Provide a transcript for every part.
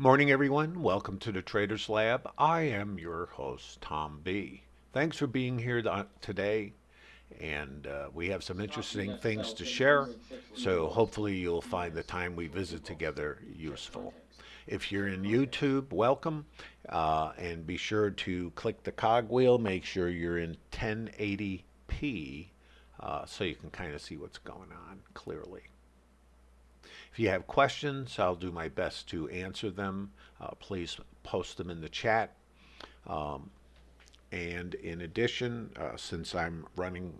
Morning, everyone. Welcome to the Traders Lab. I am your host, Tom B. Thanks for being here today, and uh, we have some interesting things to share. So hopefully, you'll find the time we visit together useful. If you're in YouTube, welcome, uh, and be sure to click the cogwheel. Make sure you're in 1080p uh, so you can kind of see what's going on clearly. If you have questions, I'll do my best to answer them. Uh, please post them in the chat. Um, and in addition, uh, since I'm running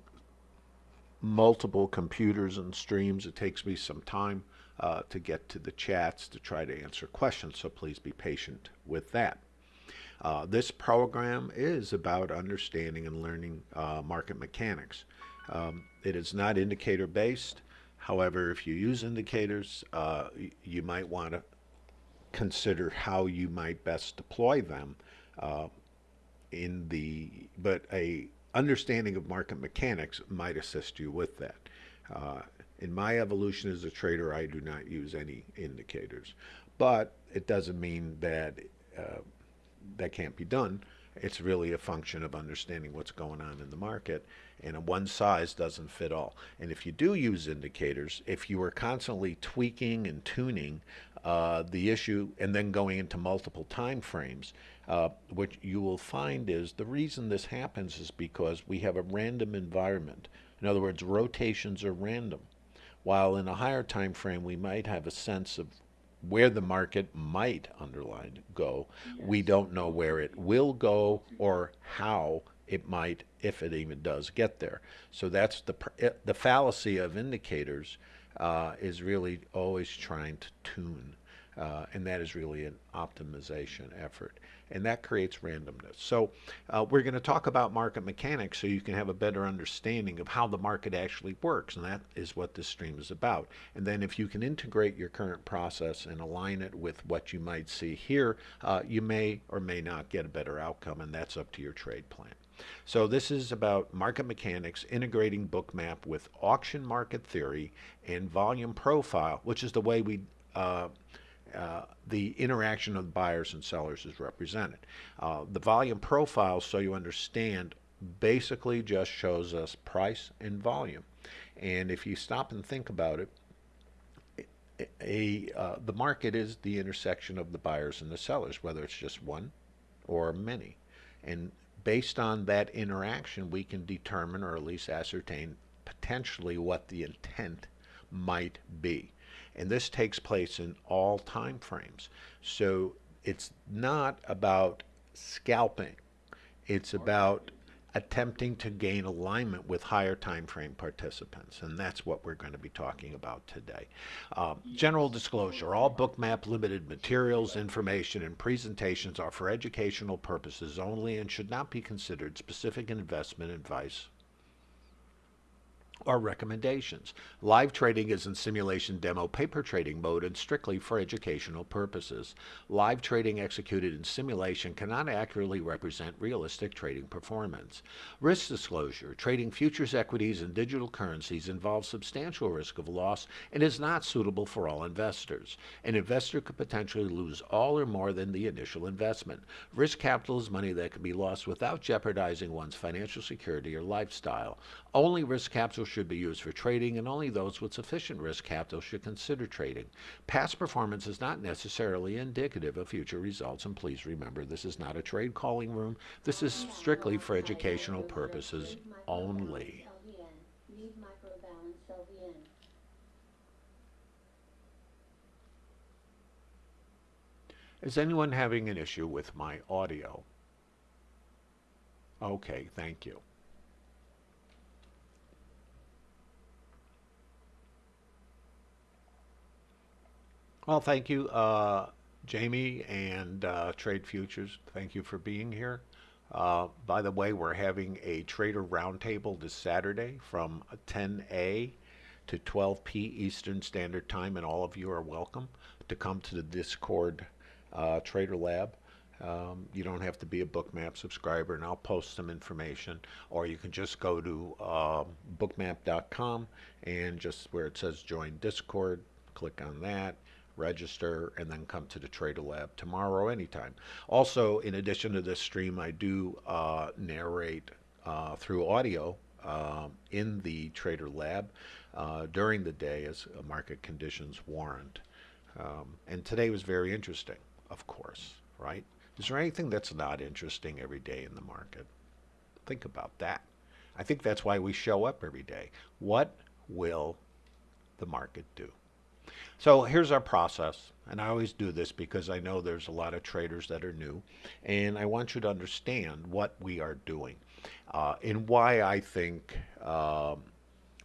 multiple computers and streams, it takes me some time uh, to get to the chats to try to answer questions, so please be patient with that. Uh, this program is about understanding and learning uh, market mechanics. Um, it is not indicator based. However, if you use indicators, uh, you might want to consider how you might best deploy them uh, in the, but a understanding of market mechanics might assist you with that. Uh, in my evolution as a trader, I do not use any indicators, but it doesn't mean that uh, that can't be done. It's really a function of understanding what's going on in the market and one size doesn't fit all. And if you do use indicators, if you are constantly tweaking and tuning uh, the issue and then going into multiple time frames, uh, what you will find is the reason this happens is because we have a random environment. In other words, rotations are random. While in a higher time frame, we might have a sense of where the market might underline go. Yes. We don't know where it will go or how it might, if it even does get there. So that's the the fallacy of indicators uh, is really always trying to tune, uh, and that is really an optimization effort and that creates randomness. So uh, we're going to talk about market mechanics so you can have a better understanding of how the market actually works, and that is what this stream is about. And then if you can integrate your current process and align it with what you might see here, uh, you may or may not get a better outcome, and that's up to your trade plan. So this is about market mechanics, integrating bookmap with auction market theory and volume profile, which is the way we uh, uh, the interaction of buyers and sellers is represented. Uh, the volume profile, so you understand, basically just shows us price and volume. And if you stop and think about it, a, uh, the market is the intersection of the buyers and the sellers, whether it's just one or many. And based on that interaction, we can determine or at least ascertain potentially what the intent might be and this takes place in all time frames. So it's not about scalping. It's about attempting to gain alignment with higher time frame participants and that's what we're going to be talking about today. Um, general disclosure, all bookmap limited materials, information, and presentations are for educational purposes only and should not be considered specific investment advice are recommendations. Live trading is in simulation demo paper trading mode and strictly for educational purposes. Live trading executed in simulation cannot accurately represent realistic trading performance. Risk disclosure. Trading futures equities and digital currencies involves substantial risk of loss and is not suitable for all investors. An investor could potentially lose all or more than the initial investment. Risk capital is money that can be lost without jeopardizing one's financial security or lifestyle. Only risk capital should be used for trading, and only those with sufficient risk capital should consider trading. Past performance is not necessarily indicative of future results, and please remember this is not a trade calling room. This is strictly for educational purposes only. Is anyone having an issue with my audio? Okay, thank you. Well, thank you, uh, Jamie and uh, Trade Futures. Thank you for being here. Uh, by the way, we're having a trader roundtable this Saturday from 10 a to 12 p Eastern Standard Time, and all of you are welcome to come to the Discord uh, Trader Lab. Um, you don't have to be a Bookmap subscriber, and I'll post some information, or you can just go to uh, bookmap.com and just where it says join Discord, click on that register, and then come to the Trader Lab tomorrow anytime. Also, in addition to this stream, I do uh, narrate uh, through audio um, in the Trader Lab uh, during the day as market conditions warrant. Um, and today was very interesting, of course, right? Is there anything that's not interesting every day in the market? Think about that. I think that's why we show up every day. What will the market do? So here's our process. And I always do this because I know there's a lot of traders that are new. And I want you to understand what we are doing uh, and why I think um,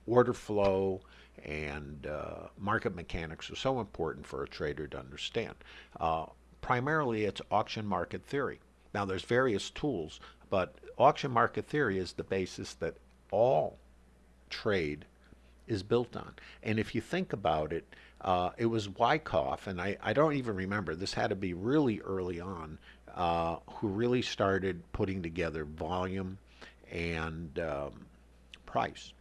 order flow and uh, market mechanics are so important for a trader to understand. Uh, primarily, it's auction market theory. Now, there's various tools, but auction market theory is the basis that all trade is built on. And if you think about it, uh, it was Wyckoff, and I, I don't even remember, this had to be really early on, uh, who really started putting together volume and um, price.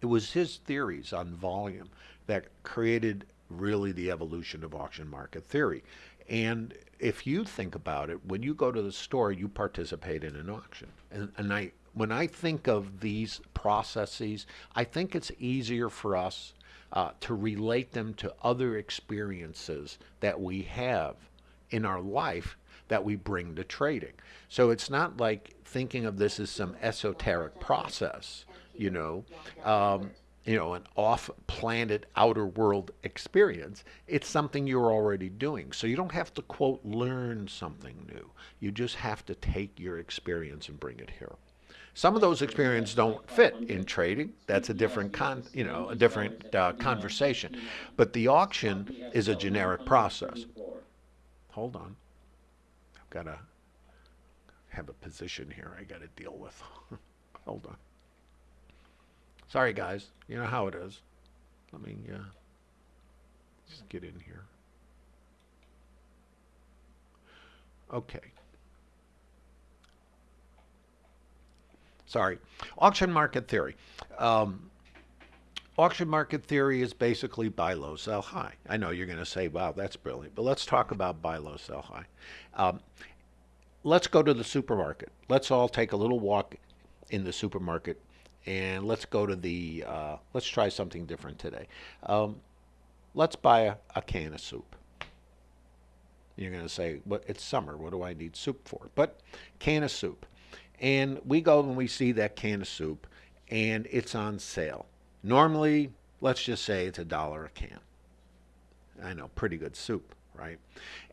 It was his theories on volume that created really the evolution of auction market theory. And if you think about it, when you go to the store, you participate in an auction. And, and I, when I think of these processes, I think it's easier for us uh, to relate them to other experiences that we have in our life that we bring to trading. So it's not like thinking of this as some esoteric process, you know, um, you know, an off-planet outer world experience. It's something you're already doing. So you don't have to quote learn something new. You just have to take your experience and bring it here. Some of those experiences don't fit in trading. That's a different con, you know, a different uh, conversation. But the auction is a generic process. Hold on. I've got to have a position here I got to deal with. Hold on. Sorry, guys. You know how it is. Let me uh, just get in here. Okay. Sorry. Auction market theory. Um, auction market theory is basically buy low, sell high. I know you're going to say, wow, that's brilliant, but let's talk about buy low, sell high. Um, let's go to the supermarket. Let's all take a little walk in the supermarket and let's go to the, uh, let's try something different today. Um, let's buy a, a, can of soup. You're going to say, but it's summer. What do I need soup for? But can of soup. And we go and we see that can of soup and it's on sale. Normally, let's just say it's a dollar a can. I know, pretty good soup, right?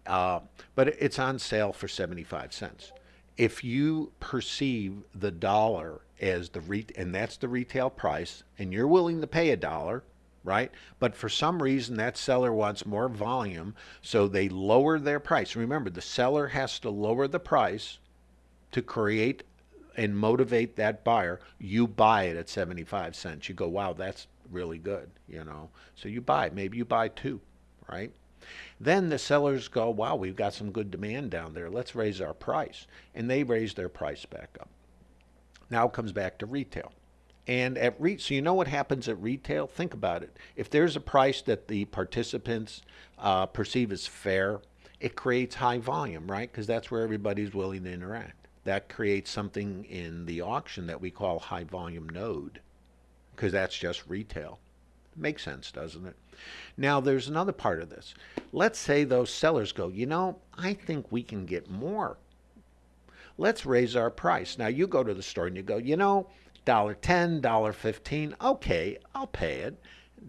Uh, but it's on sale for 75 cents. If you perceive the dollar as the re- and that's the retail price, and you're willing to pay a dollar, right? But for some reason, that seller wants more volume, so they lower their price. Remember, the seller has to lower the price to create and motivate that buyer. You buy it at 75 cents. You go, wow, that's really good, you know. So you buy, maybe you buy two, right? Then the sellers go, wow, we've got some good demand down there. Let's raise our price. And they raise their price back up. Now comes back to retail. And at re- so you know what happens at retail? Think about it. If there's a price that the participants uh, perceive as fair, it creates high volume, right? Because that's where everybody's willing to interact. That creates something in the auction that we call high volume node, because that's just retail. Makes sense, doesn't it? Now, there's another part of this. Let's say those sellers go, you know, I think we can get more let's raise our price. Now you go to the store and you go, you know, dollar ten, dollar fifteen, okay, I'll pay it.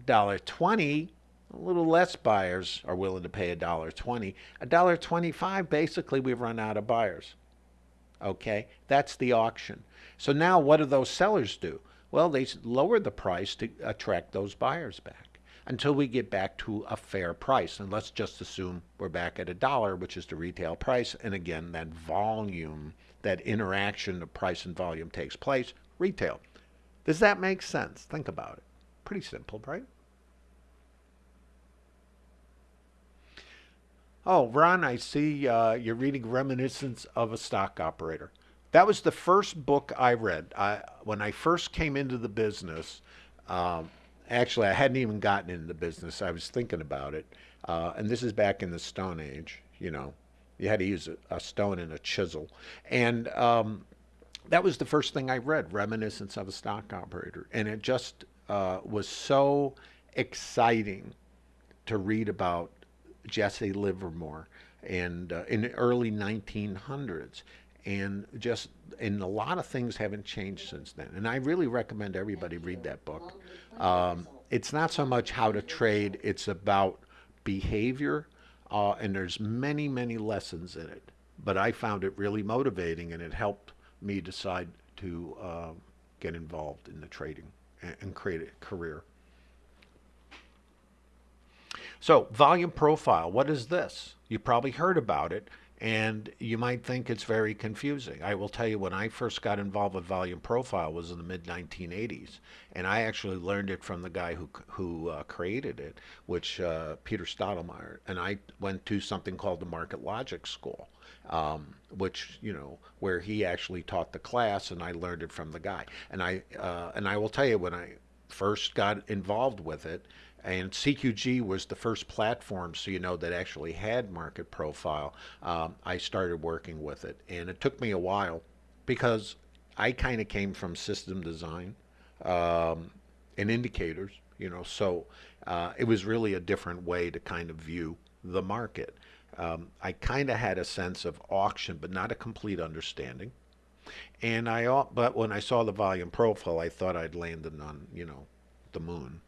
Dollar twenty, a little less buyers are willing to pay a dollar twenty. A dollar twenty-five, basically we've run out of buyers. Okay, that's the auction. So now what do those sellers do? Well, they lower the price to attract those buyers back until we get back to a fair price. And let's just assume we're back at a dollar, which is the retail price. And again, that volume, that interaction of price and volume takes place, retail. Does that make sense? Think about it. Pretty simple, right? Oh, Ron, I see uh, you're reading Reminiscence of a Stock Operator. That was the first book I read. I, when I first came into the business, um, actually, I hadn't even gotten into the business. I was thinking about it. Uh, and this is back in the Stone Age, you know. You had to use a, a stone and a chisel. And um, that was the first thing I read, Reminiscence of a Stock Operator. And it just uh, was so exciting to read about Jesse Livermore and uh, in the early 1900s and just and a lot of things haven't changed since then. And i really recommend everybody read that book. Um, it's not so much how to trade it's about behavior uh, and there's many many lessons in it. But i found it really motivating and it helped me decide to uh, get involved in the trading and, and create a career so volume profile what is this you probably heard about it and you might think it's very confusing. I will tell you when I first got involved with volume profile was in the mid 1980s, and I actually learned it from the guy who who uh, created it, which uh, Peter Steidlmayer, and I went to something called the Market Logic School. Um, which you know where he actually taught the class and I learned it from the guy and I uh, and I will tell you when I first got involved with it and CQG was the first platform, so you know, that actually had market profile. Um, I started working with it, and it took me a while because I kind of came from system design um, and indicators, you know, so uh, it was really a different way to kind of view the market. Um, I kind of had a sense of auction, but not a complete understanding. And I, but when I saw the volume profile, I thought I'd landed on, you know, the moon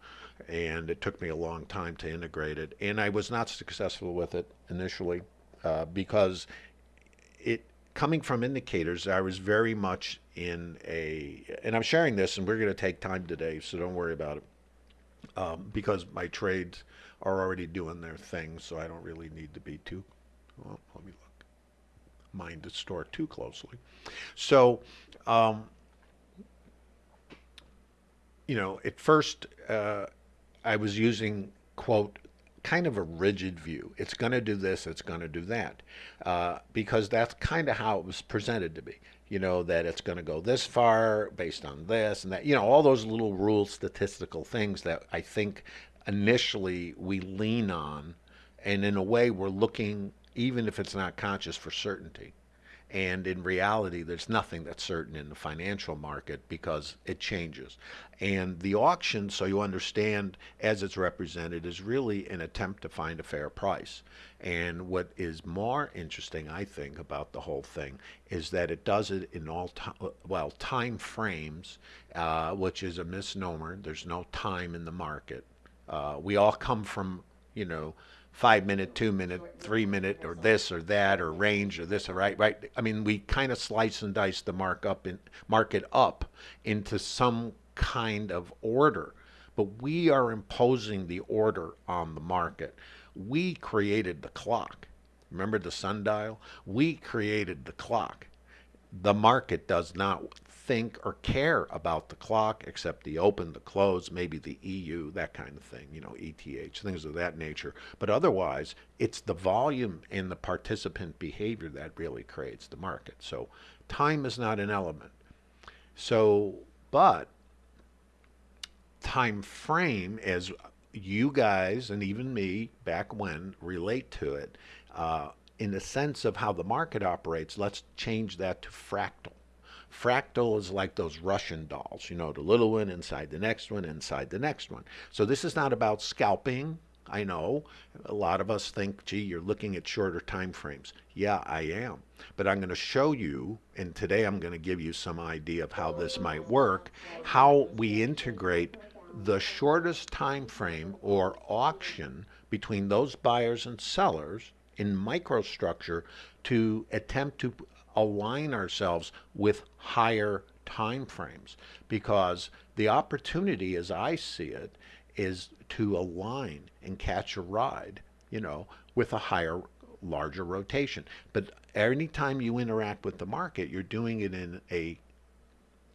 and it took me a long time to integrate it. And I was not successful with it initially uh, because it coming from indicators, I was very much in a, and I'm sharing this, and we're going to take time today, so don't worry about it, um, because my trades are already doing their thing, so I don't really need to be too. Well, let me look. Mind the store too closely. So, um, you know, at first. Uh, I was using, quote, kind of a rigid view. It's going to do this, it's going to do that. Uh, because that's kind of how it was presented to me. You know, that it's going to go this far based on this and that. You know, all those little rule statistical things that I think initially we lean on. And in a way, we're looking, even if it's not conscious, for certainty. And in reality, there's nothing that's certain in the financial market because it changes. And the auction, so you understand as it's represented, is really an attempt to find a fair price. And what is more interesting, I think, about the whole thing is that it does it in all well, time frames, uh, which is a misnomer. There's no time in the market. Uh, we all come from, you know, five minute, two minute, three minute, or this or that, or range or this or right, right. I mean, we kind of slice and dice the mark up in market up into some kind of order, but we are imposing the order on the market. We created the clock. Remember the sundial? We created the clock. The market does not think or care about the clock except the open, the close, maybe the EU, that kind of thing, you know, ETH, things of that nature. But otherwise, it's the volume and the participant behavior that really creates the market. So time is not an element. So, but time frame as you guys and even me back when relate to it uh, in the sense of how the market operates let's change that to fractal Fractal is like those Russian dolls, you know, the little one inside the next one, inside the next one. So this is not about scalping. I know a lot of us think, gee, you're looking at shorter time frames. Yeah, I am. But I'm going to show you, and today I'm going to give you some idea of how this might work, how we integrate the shortest time frame or auction between those buyers and sellers in microstructure to attempt to align ourselves with higher time frames because the opportunity as I see it is to align and catch a ride, you know, with a higher larger rotation. But anytime you interact with the market, you're doing it in a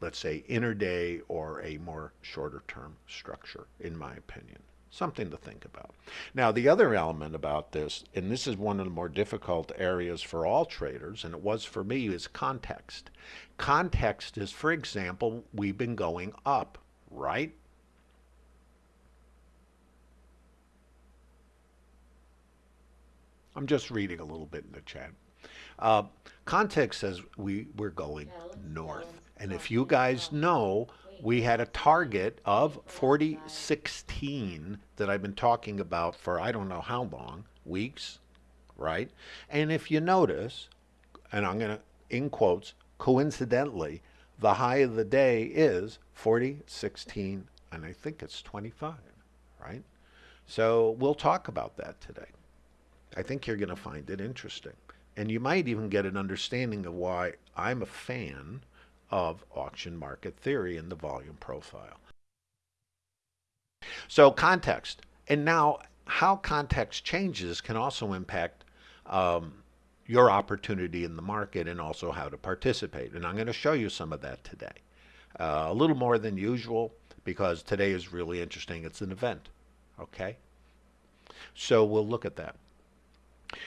let's say intraday or a more shorter term structure in my opinion Something to think about. Now, the other element about this, and this is one of the more difficult areas for all traders, and it was for me, is context. Context is, for example, we've been going up, right? I'm just reading a little bit in the chat. Uh, context says we, we're going north. And if you guys know, we had a target of 4016 that I've been talking about for I don't know how long, weeks, right? And if you notice, and I'm going to, in quotes, coincidentally, the high of the day is 4016, and I think it's 25, right? So we'll talk about that today. I think you're going to find it interesting. And you might even get an understanding of why I'm a fan of auction market theory and the volume profile. So context. And now how context changes can also impact um, your opportunity in the market and also how to participate. And I'm going to show you some of that today. Uh, a little more than usual because today is really interesting. It's an event. Okay? So we'll look at that.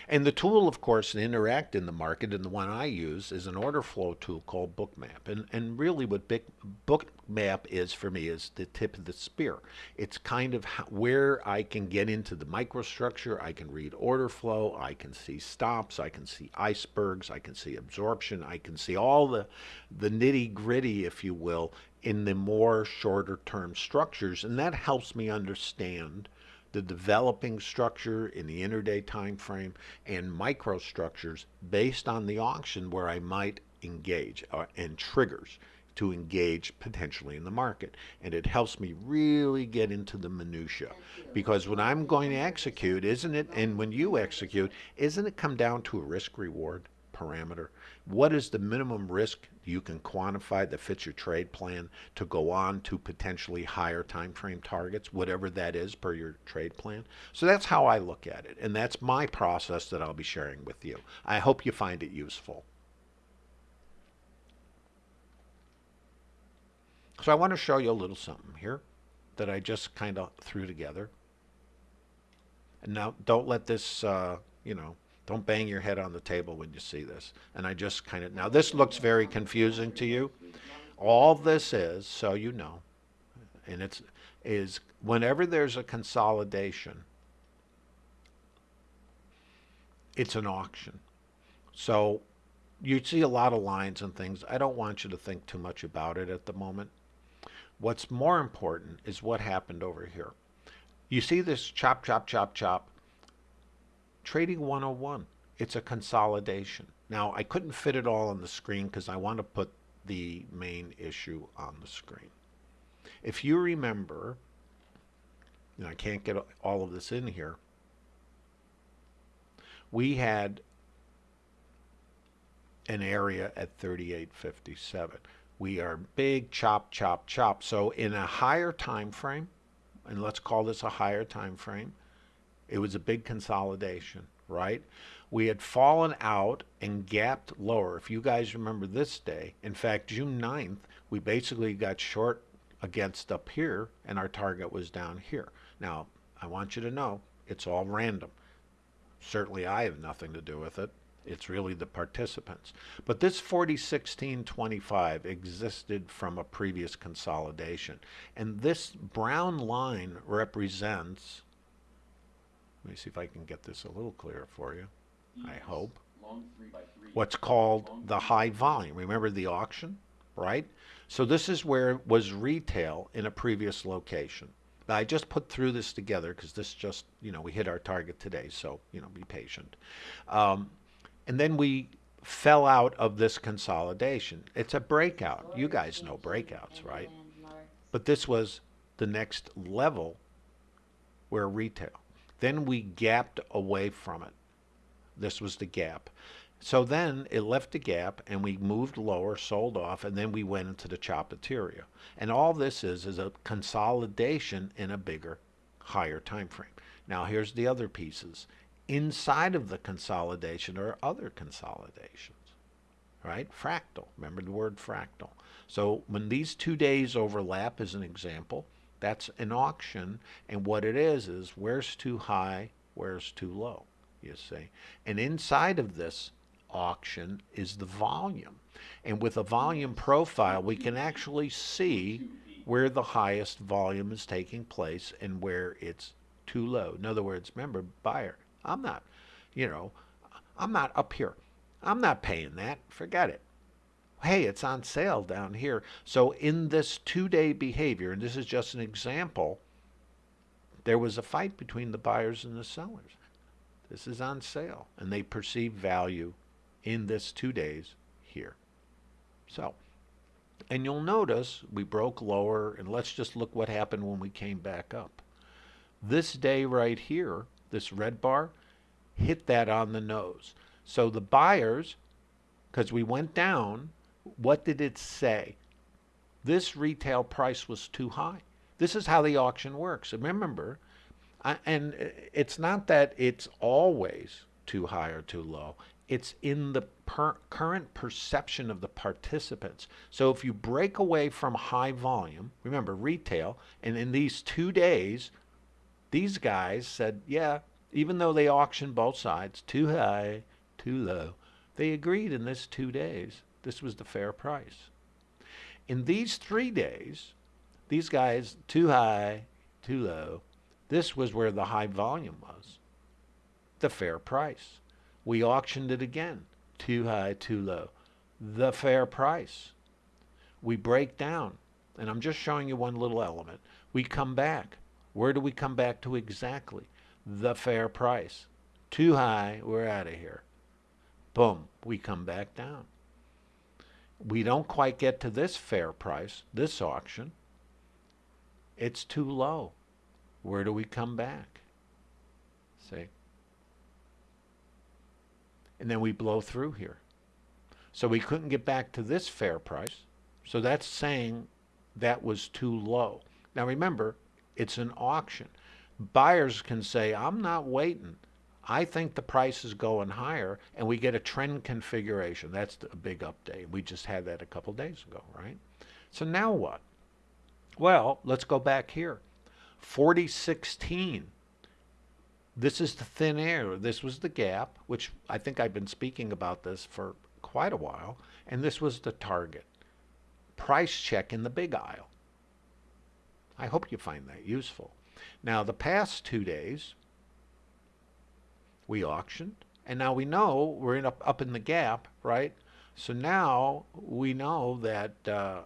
And the tool, of course, to interact in the market, and the one I use, is an order flow tool called Bookmap. And, and really what Big, Bookmap is for me is the tip of the spear. It's kind of where I can get into the microstructure. I can read order flow. I can see stops. I can see icebergs. I can see absorption. I can see all the, the nitty gritty, if you will, in the more shorter term structures. And that helps me understand the developing structure in the interday time frame and microstructures based on the auction where I might engage uh, and triggers to engage potentially in the market. And it helps me really get into the minutia. Because when I'm going to execute, isn't it, and when you execute, isn't it come down to a risk reward parameter? What is the minimum risk you can quantify that fits your trade plan to go on to potentially higher time frame targets, whatever that is per your trade plan? So that's how I look at it, and that's my process that I'll be sharing with you. I hope you find it useful. So I want to show you a little something here that I just kind of threw together. And now don't let this, uh, you know, don't bang your head on the table when you see this. And I just kind of, now this looks very confusing to you. All this is, so you know, and it's, is whenever there's a consolidation, it's an auction. So you see a lot of lines and things. I don't want you to think too much about it at the moment. What's more important is what happened over here. You see this chop, chop, chop, chop Trading 101, it's a consolidation. Now, I couldn't fit it all on the screen because I want to put the main issue on the screen. If you remember, and I can't get all of this in here, we had an area at 3857. We are big chop, chop, chop. So in a higher time frame, and let's call this a higher time frame, it was a big consolidation, right? We had fallen out and gapped lower. If you guys remember this day, in fact, June 9th, we basically got short against up here and our target was down here. Now, I want you to know it's all random. Certainly I have nothing to do with it. It's really the participants. But this 401625 existed from a previous consolidation. And this brown line represents let me see if I can get this a little clearer for you. I hope. What's called the high volume. Remember the auction, right? So this is where it was retail in a previous location. I just put through this together because this just, you know, we hit our target today, so, you know, be patient. Um, and then we fell out of this consolidation. It's a breakout. You guys know breakouts, right? But this was the next level where retail. Then we gapped away from it. This was the gap. So then it left the gap and we moved lower, sold off, and then we went into the chopateria. And all this is is a consolidation in a bigger, higher time frame. Now here's the other pieces. Inside of the consolidation are other consolidations, right? Fractal. Remember the word fractal. So when these two days overlap as an example, that's an auction, and what it is is where's too high, where's too low, you see. And inside of this auction is the volume. And with a volume profile, we can actually see where the highest volume is taking place and where it's too low. In other words, remember, buyer, I'm not, you know, I'm not up here. I'm not paying that. Forget it. Hey, it's on sale down here. So in this two-day behavior, and this is just an example, there was a fight between the buyers and the sellers. This is on sale, and they perceive value in this two days here. So, and you'll notice we broke lower, and let's just look what happened when we came back up. This day right here, this red bar, hit that on the nose. So the buyers, because we went down, what did it say? This retail price was too high. This is how the auction works. Remember, I, and it's not that it's always too high or too low. It's in the per current perception of the participants. So if you break away from high volume, remember retail, and in these two days, these guys said, yeah, even though they auctioned both sides, too high, too low, they agreed in this two days this was the fair price. In these three days, these guys, too high, too low, this was where the high volume was. The fair price. We auctioned it again. Too high, too low. The fair price. We break down. And I'm just showing you one little element. We come back. Where do we come back to exactly? The fair price. Too high, we're out of here. Boom, we come back down. We don't quite get to this fair price, this auction. It's too low. Where do we come back? See? And then we blow through here. So we couldn't get back to this fair price. So that's saying that was too low. Now remember, it's an auction. Buyers can say, I'm not waiting. I think the price is going higher, and we get a trend configuration. That's a big update. We just had that a couple days ago, right? So now what? Well, let's go back here. 4016. This is the thin air. This was the gap, which I think I've been speaking about this for quite a while, and this was the target. Price check in the big aisle. I hope you find that useful. Now, the past two days, we auctioned, and now we know we're in up, up in the gap, right? So now we know that, uh,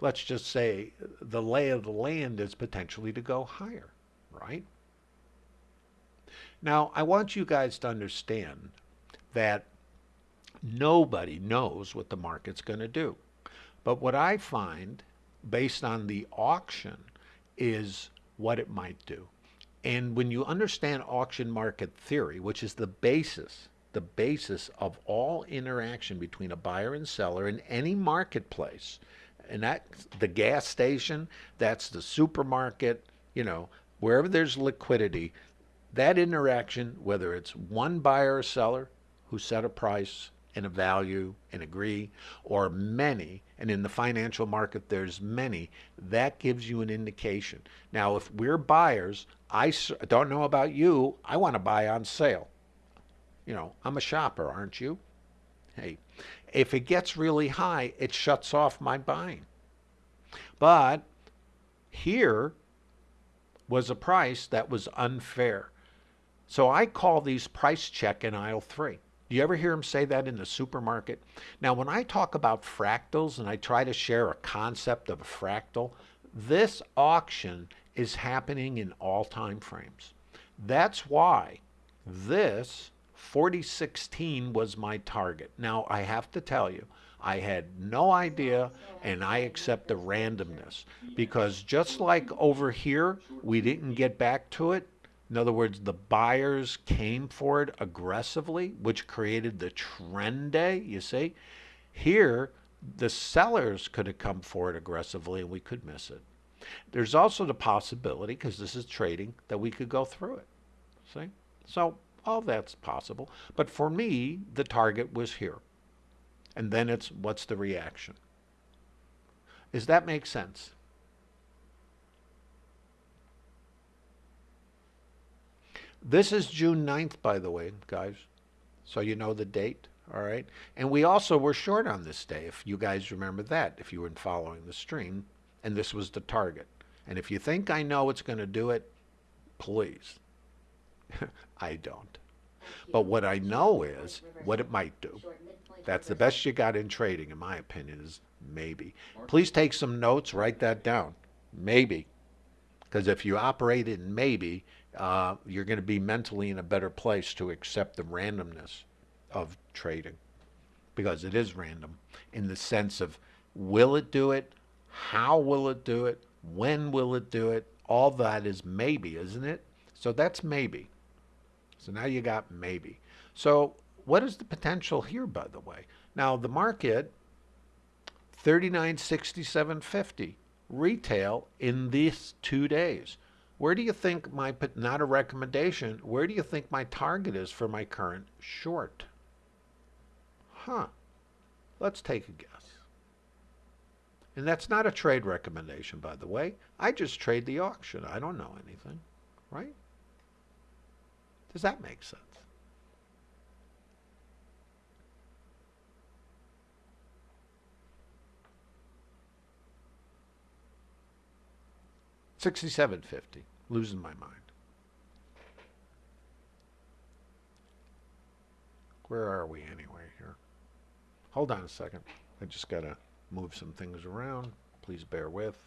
let's just say, the lay of the land is potentially to go higher, right? Now, I want you guys to understand that nobody knows what the market's going to do. But what I find, based on the auction, is what it might do. And when you understand auction market theory, which is the basis, the basis of all interaction between a buyer and seller in any marketplace, and that the gas station, that's the supermarket, you know, wherever there's liquidity, that interaction, whether it's one buyer or seller who set a price and a value and agree, or many, and in the financial market there's many, that gives you an indication. Now, if we're buyers, I don't know about you, I want to buy on sale. You know, I'm a shopper, aren't you? Hey, if it gets really high, it shuts off my buying. But here was a price that was unfair. So I call these price check in aisle three. Do you ever hear him say that in the supermarket? Now, when I talk about fractals and I try to share a concept of a fractal, this auction is happening in all time frames. That's why this 4016 was my target. Now, I have to tell you, I had no idea, and I accept the randomness because just like over here, we didn't get back to it, in other words, the buyers came for it aggressively, which created the trend day, you see. Here, the sellers could have come for it aggressively and we could miss it. There's also the possibility, because this is trading, that we could go through it. See? So all that's possible. But for me, the target was here. And then it's what's the reaction? Does that make sense? This is June 9th, by the way, guys. So you know the date, all right? And we also were short on this day, if you guys remember that, if you were following the stream. And this was the target. And if you think I know what's going to do it, please. I don't. But what I know is what it might do. That's the best you got in trading, in my opinion, is maybe. Please take some notes, write that down. Maybe. Because if you operate in maybe, uh, you're going to be mentally in a better place to accept the randomness of trading. Because it is random in the sense of will it do it? How will it do it? When will it do it? All that is maybe, isn't it? So that's maybe. So now you got maybe. So what is the potential here, by the way? Now the market, 3967.50 retail in these two days. Where do you think my, not a recommendation, where do you think my target is for my current short? Huh. Let's take a guess. And that's not a trade recommendation, by the way. I just trade the auction. I don't know anything, right? Does that make sense? Sixty-seven fifty. Losing my mind. Where are we anyway here? Hold on a second. I just gotta move some things around. Please bear with.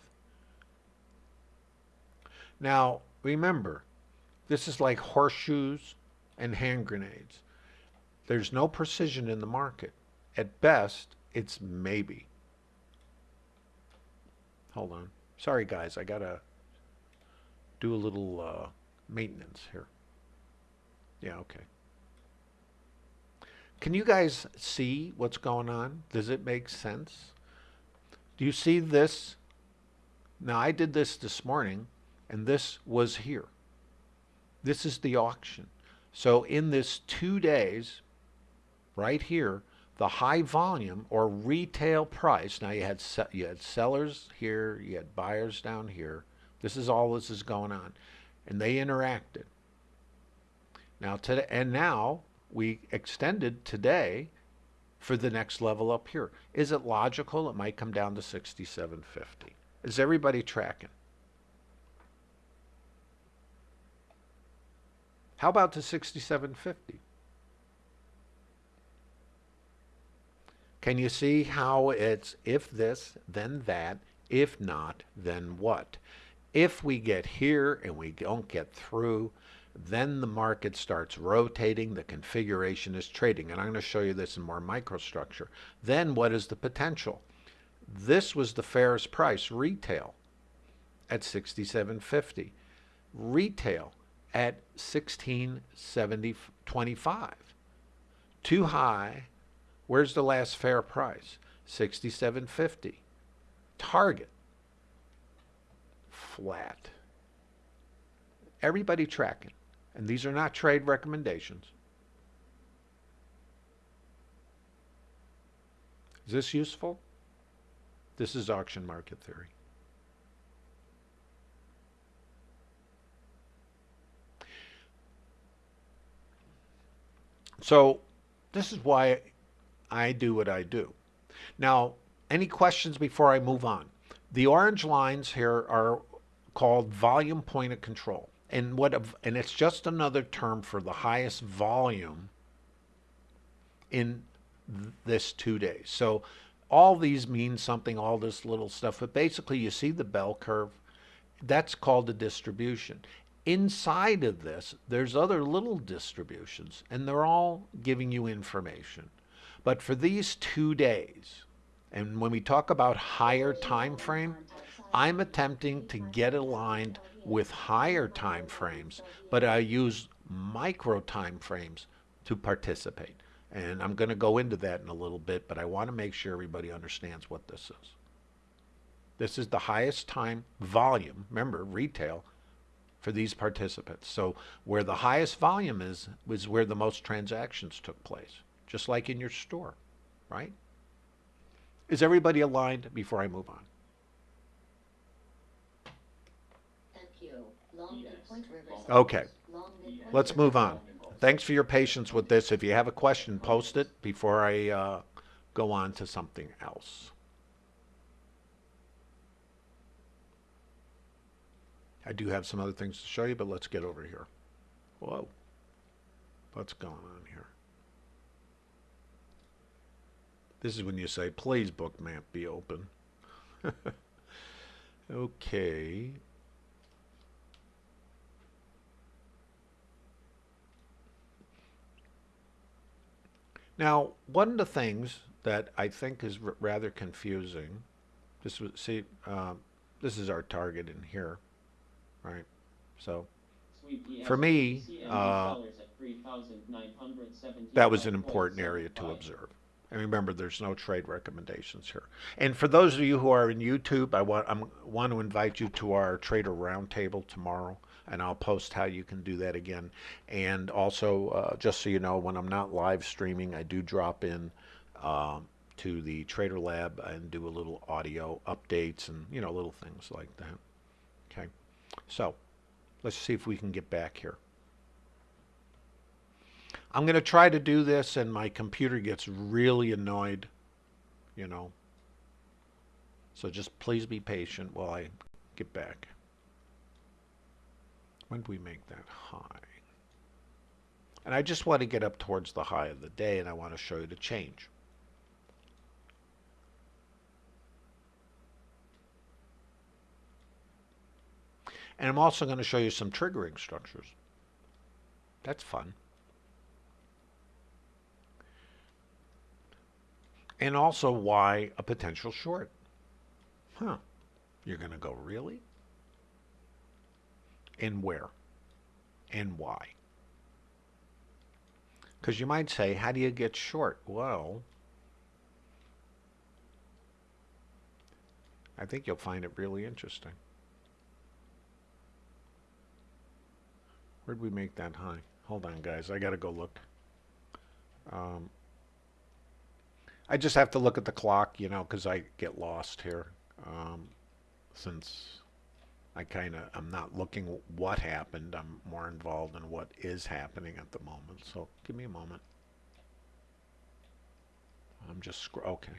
Now, remember, this is like horseshoes and hand grenades. There's no precision in the market. At best, it's maybe. Hold on. Sorry, guys. I got to do a little uh, maintenance here. Yeah, okay. Can you guys see what's going on? Does it make sense? Do you see this? Now, I did this this morning, and this was here. This is the auction. So in this two days, right here, the high volume or retail price, now you had, you had sellers here, you had buyers down here. This is all this is going on. And they interacted. Now today, and now we extended today for the next level up here. Is it logical? It might come down to 6750. Is everybody tracking? How about to 6750? Can you see how it's if this, then that, if not, then what? If we get here and we don't get through, then the market starts rotating, the configuration is trading. And I'm going to show you this in more microstructure. Then what is the potential? This was the fairest price, retail, at 67.50. Retail at 16.70.25. Too high. Where's the last fair price? 67.50. Target. Flat. Everybody tracking. And these are not trade recommendations. Is this useful? This is auction market theory. So this is why I do what I do. Now, any questions before I move on? The orange lines here are called volume point of control and what and it's just another term for the highest volume in this two days. So all these mean something, all this little stuff, but basically you see the bell curve. That's called a distribution. Inside of this, there's other little distributions, and they're all giving you information. But for these two days, and when we talk about higher time frame, I'm attempting to get aligned with higher time frames, but I use micro time frames to participate. And I'm going to go into that in a little bit, but I want to make sure everybody understands what this is. This is the highest time volume, remember, retail, for these participants. So where the highest volume is, is where the most transactions took place, just like in your store, right? Is everybody aligned before I move on? Okay, let's move on. Thanks for your patience with this. If you have a question, post it before I uh, go on to something else. I do have some other things to show you, but let's get over here. Whoa. What's going on here? This is when you say, please bookmap be open. okay. Now, one of the things that I think is r- rather confusing, this was, see, um, this is our target in here, right? So for me, uh, that was an important area to observe. And remember, there's no trade recommendations here. And for those of you who are in YouTube, I want, I'm, want to invite you to our Trader Roundtable tomorrow, and I'll post how you can do that again. And also, uh, just so you know, when I'm not live streaming, I do drop in um, to the Trader Lab and do a little audio updates and, you know, little things like that. Okay, so let's see if we can get back here. I'm going to try to do this and my computer gets really annoyed, you know. So just please be patient while I get back. When do we make that high? And I just want to get up towards the high of the day and I want to show you the change. And I'm also going to show you some triggering structures. That's fun. And also why a potential short. Huh. You're going to go, really? And where? And why? Because you might say, how do you get short? Well, I think you'll find it really interesting. Where'd we make that high? Hold on, guys. I got to go look. Um, I just have to look at the clock, you know, because I get lost here. Um, since I kind of, I'm not looking what happened. I'm more involved in what is happening at the moment. So give me a moment. I'm just, okay.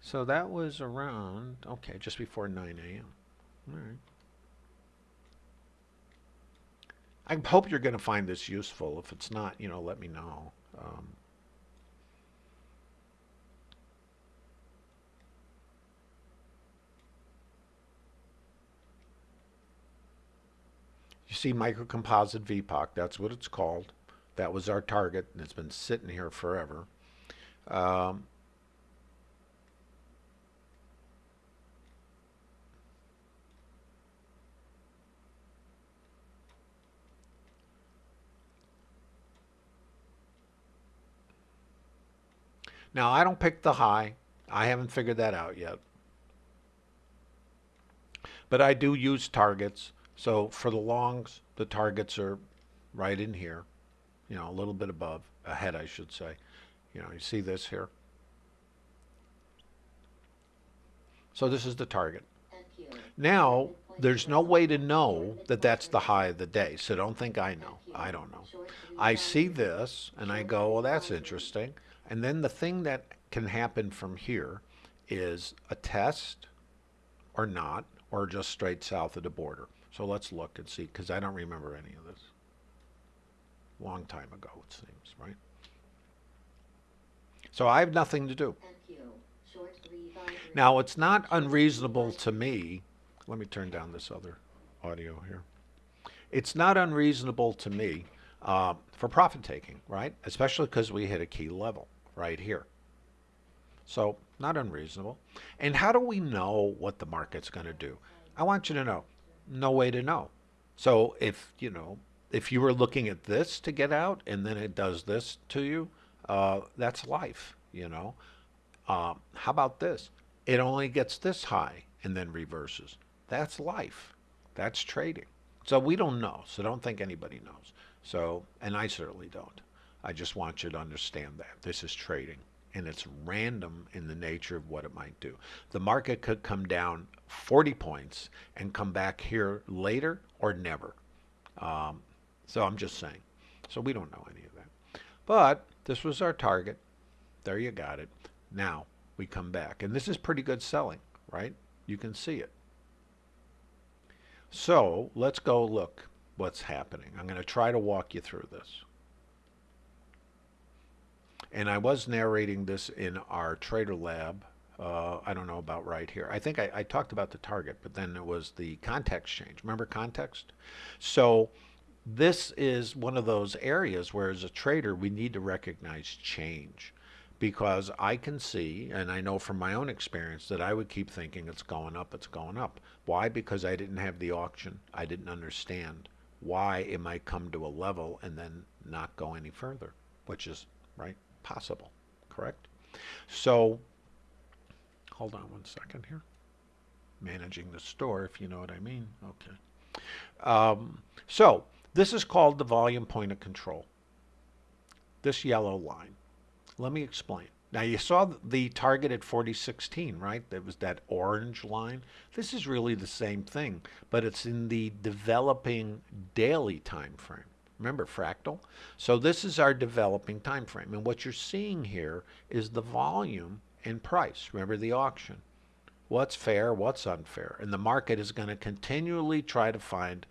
So that was around, okay, just before 9 a.m. All right. I hope you're going to find this useful. If it's not, you know, let me know. Um, You see microcomposite VPOC, that's what it's called. That was our target, and it's been sitting here forever. Um, now, I don't pick the high. I haven't figured that out yet. But I do use targets. So for the longs, the targets are right in here, you know, a little bit above, ahead, I should say. You know, you see this here? So this is the target. Now, there's no way to know that that's the high of the day, so don't think I know. I don't know. I see this, and I go, well, that's interesting. And then the thing that can happen from here is a test or not, or just straight south of the border. So let's look and see, because I don't remember any of this. Long time ago, it seems, right? So I have nothing to do. Now, it's not unreasonable to me. Let me turn down this other audio here. It's not unreasonable to me uh, for profit taking, right? Especially because we hit a key level right here. So, not unreasonable. And how do we know what the market's going to do? I want you to know no way to know. So if, you know, if you were looking at this to get out and then it does this to you, uh, that's life, you know. Uh, how about this? It only gets this high and then reverses. That's life. That's trading. So we don't know. So don't think anybody knows. So, and I certainly don't. I just want you to understand that. This is trading and it's random in the nature of what it might do. The market could come down 40 points and come back here later or never. Um, so I'm just saying. So we don't know any of that. But this was our target. There you got it. Now we come back. And this is pretty good selling, right? You can see it. So let's go look what's happening. I'm going to try to walk you through this. And I was narrating this in our Trader Lab. Uh, I don't know about right here. I think I, I talked about the target, but then it was the context change. Remember context? So this is one of those areas where as a trader we need to recognize change because I can see and I know from my own experience that I would keep thinking it's going up, it's going up. Why? Because I didn't have the auction. I didn't understand why it might come to a level and then not go any further, which is right possible, correct? So hold on one second here. Managing the store, if you know what I mean. Okay. Um, so this is called the volume point of control. This yellow line. Let me explain. Now you saw the target at 4016, right? That was that orange line. This is really the same thing, but it's in the developing daily time frame. Remember fractal? So this is our developing time frame. And what you're seeing here is the volume and price. Remember the auction. What's fair, what's unfair. And the market is going to continually try to find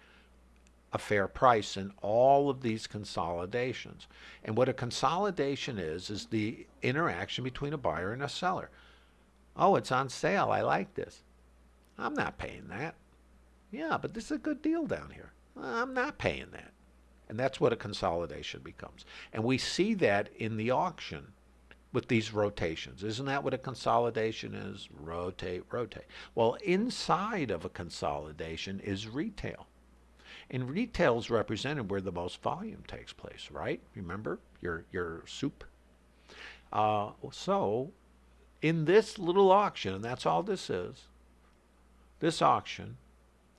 a fair price in all of these consolidations. And what a consolidation is, is the interaction between a buyer and a seller. Oh, it's on sale. I like this. I'm not paying that. Yeah, but this is a good deal down here. I'm not paying that. And that's what a consolidation becomes. And we see that in the auction with these rotations. Isn't that what a consolidation is? Rotate, rotate. Well, inside of a consolidation is retail. And retail is represented where the most volume takes place, right? Remember your, your soup? Uh, so in this little auction, and that's all this is, this auction,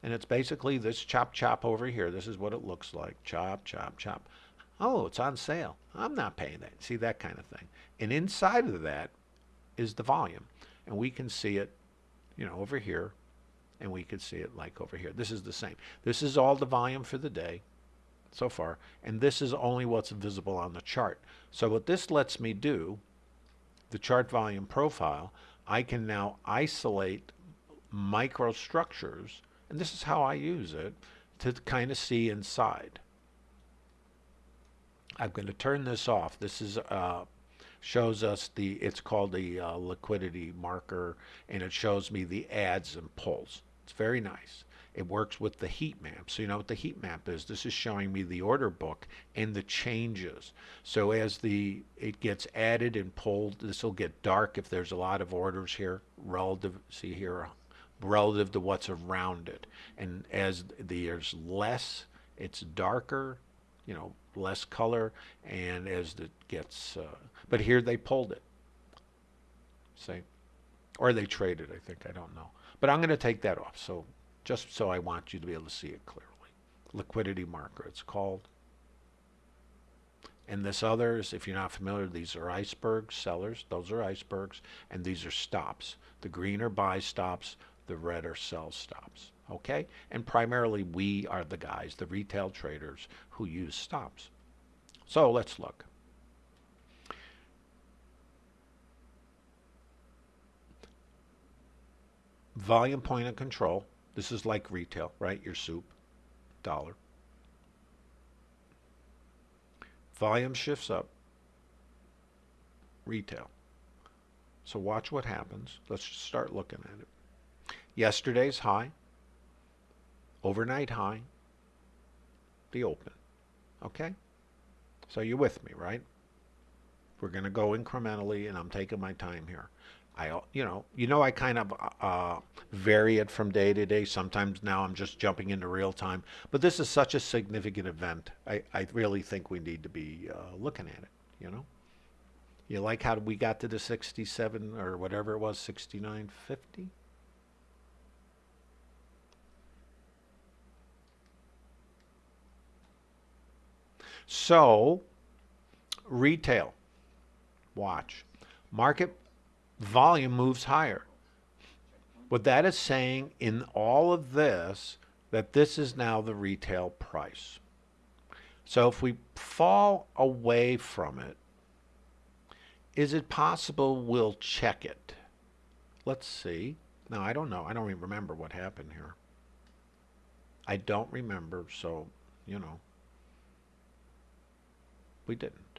and it's basically this chop chop over here. This is what it looks like. Chop, chop, chop. Oh, it's on sale. I'm not paying that. See that kind of thing. And inside of that is the volume. And we can see it, you know, over here and we can see it like over here. This is the same. This is all the volume for the day so far, and this is only what's visible on the chart. So what this lets me do, the chart volume profile, I can now isolate microstructures, and this is how I use it, to kind of see inside. I'm going to turn this off. This is uh, shows us the, it's called the uh, liquidity marker, and it shows me the adds and pulls. It's very nice. It works with the heat map. So you know what the heat map is. This is showing me the order book and the changes. So as the it gets added and pulled, this will get dark if there's a lot of orders here relative, see here, relative to what's around it. And as there's less, it's darker, you know, less color. And as it gets, uh, but here they pulled it. See? Or they traded, I think, I don't know. But I'm going to take that off, so just so I want you to be able to see it clearly. Liquidity marker, it's called. And this others, if you're not familiar, these are icebergs, sellers, those are icebergs, and these are stops. The green are buy stops, the red are sell stops. Okay? And primarily we are the guys, the retail traders, who use stops. So let's look. volume point of control. This is like retail, right? Your soup, dollar. Volume shifts up, retail. So watch what happens. Let's just start looking at it. Yesterday's high, overnight high, the open. Okay? So you're with me, right? We're going to go incrementally, and I'm taking my time here. I, you know, you know, I kind of uh, vary it from day to day. Sometimes now I'm just jumping into real time. But this is such a significant event. I, I really think we need to be uh, looking at it, you know. You like how we got to the 67 or whatever it was, 69.50? So, retail, watch. Market volume moves higher. What that is saying in all of this, that this is now the retail price. So if we fall away from it, is it possible we'll check it? Let's see. No, I don't know. I don't even remember what happened here. I don't remember, so, you know, we didn't.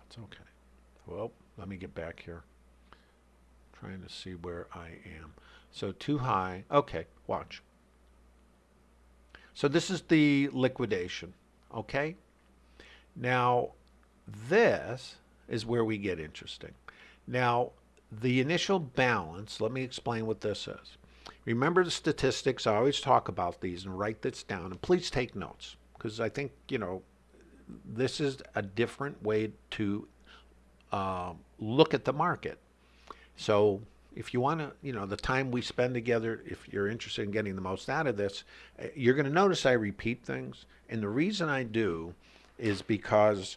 That's okay. Well, let me get back here. Trying to see where I am. So too high. Okay, watch. So this is the liquidation. Okay? Now, this is where we get interesting. Now, the initial balance, let me explain what this is. Remember the statistics, I always talk about these and write this down. And please take notes because I think, you know, this is a different way to uh, look at the market. So if you want to, you know, the time we spend together, if you're interested in getting the most out of this, eh, you're going to notice I repeat things. And the reason I do is because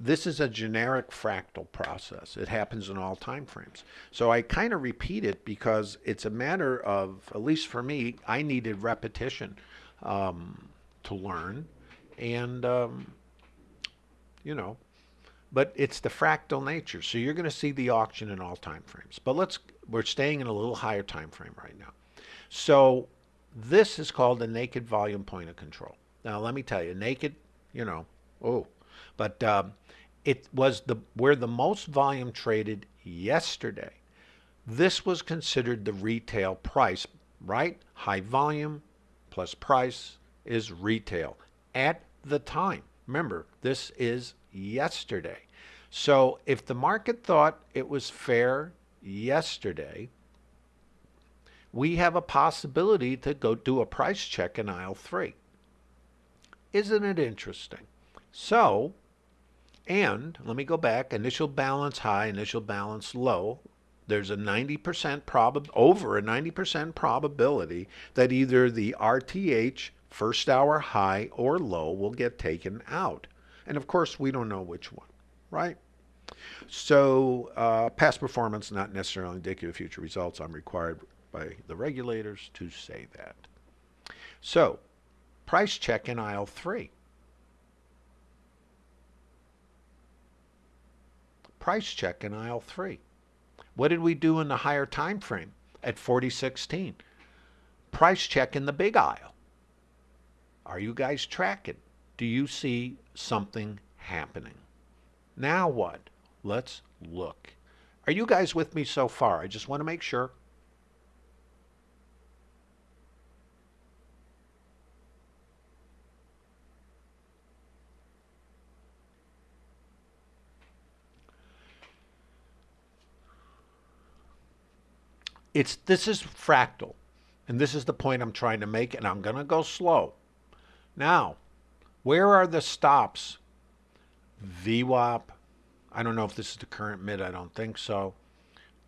this is a generic fractal process. It happens in all time frames. So I kind of repeat it because it's a matter of, at least for me, I needed repetition um, to learn. And, um, you know, but it's the fractal nature. So you're going to see the auction in all time frames. But let's, we're staying in a little higher time frame right now. So this is called the naked volume point of control. Now, let me tell you, naked, you know, oh, but um, it was the where the most volume traded yesterday. This was considered the retail price, right? High volume plus price is retail at the time. Remember, this is yesterday. So if the market thought it was fair yesterday, we have a possibility to go do a price check in aisle three. Isn't it interesting? So and let me go back, initial balance high, initial balance low. There's a 90% prob over a 90% probability that either the RTH first hour high or low will get taken out. And of course, we don't know which one, right? So uh, past performance not necessarily indicative of future results. I'm required by the regulators to say that. So price check in aisle three. price check in aisle 3. What did we do in the higher time frame at 4016? Price check in the big aisle. Are you guys tracking? Do you see something happening? Now what? Let's look. Are you guys with me so far? I just want to make sure. It's this is fractal. And this is the point I'm trying to make, and I'm going to go slow. Now, where are the stops? VWAP. I don't know if this is the current mid. I don't think so.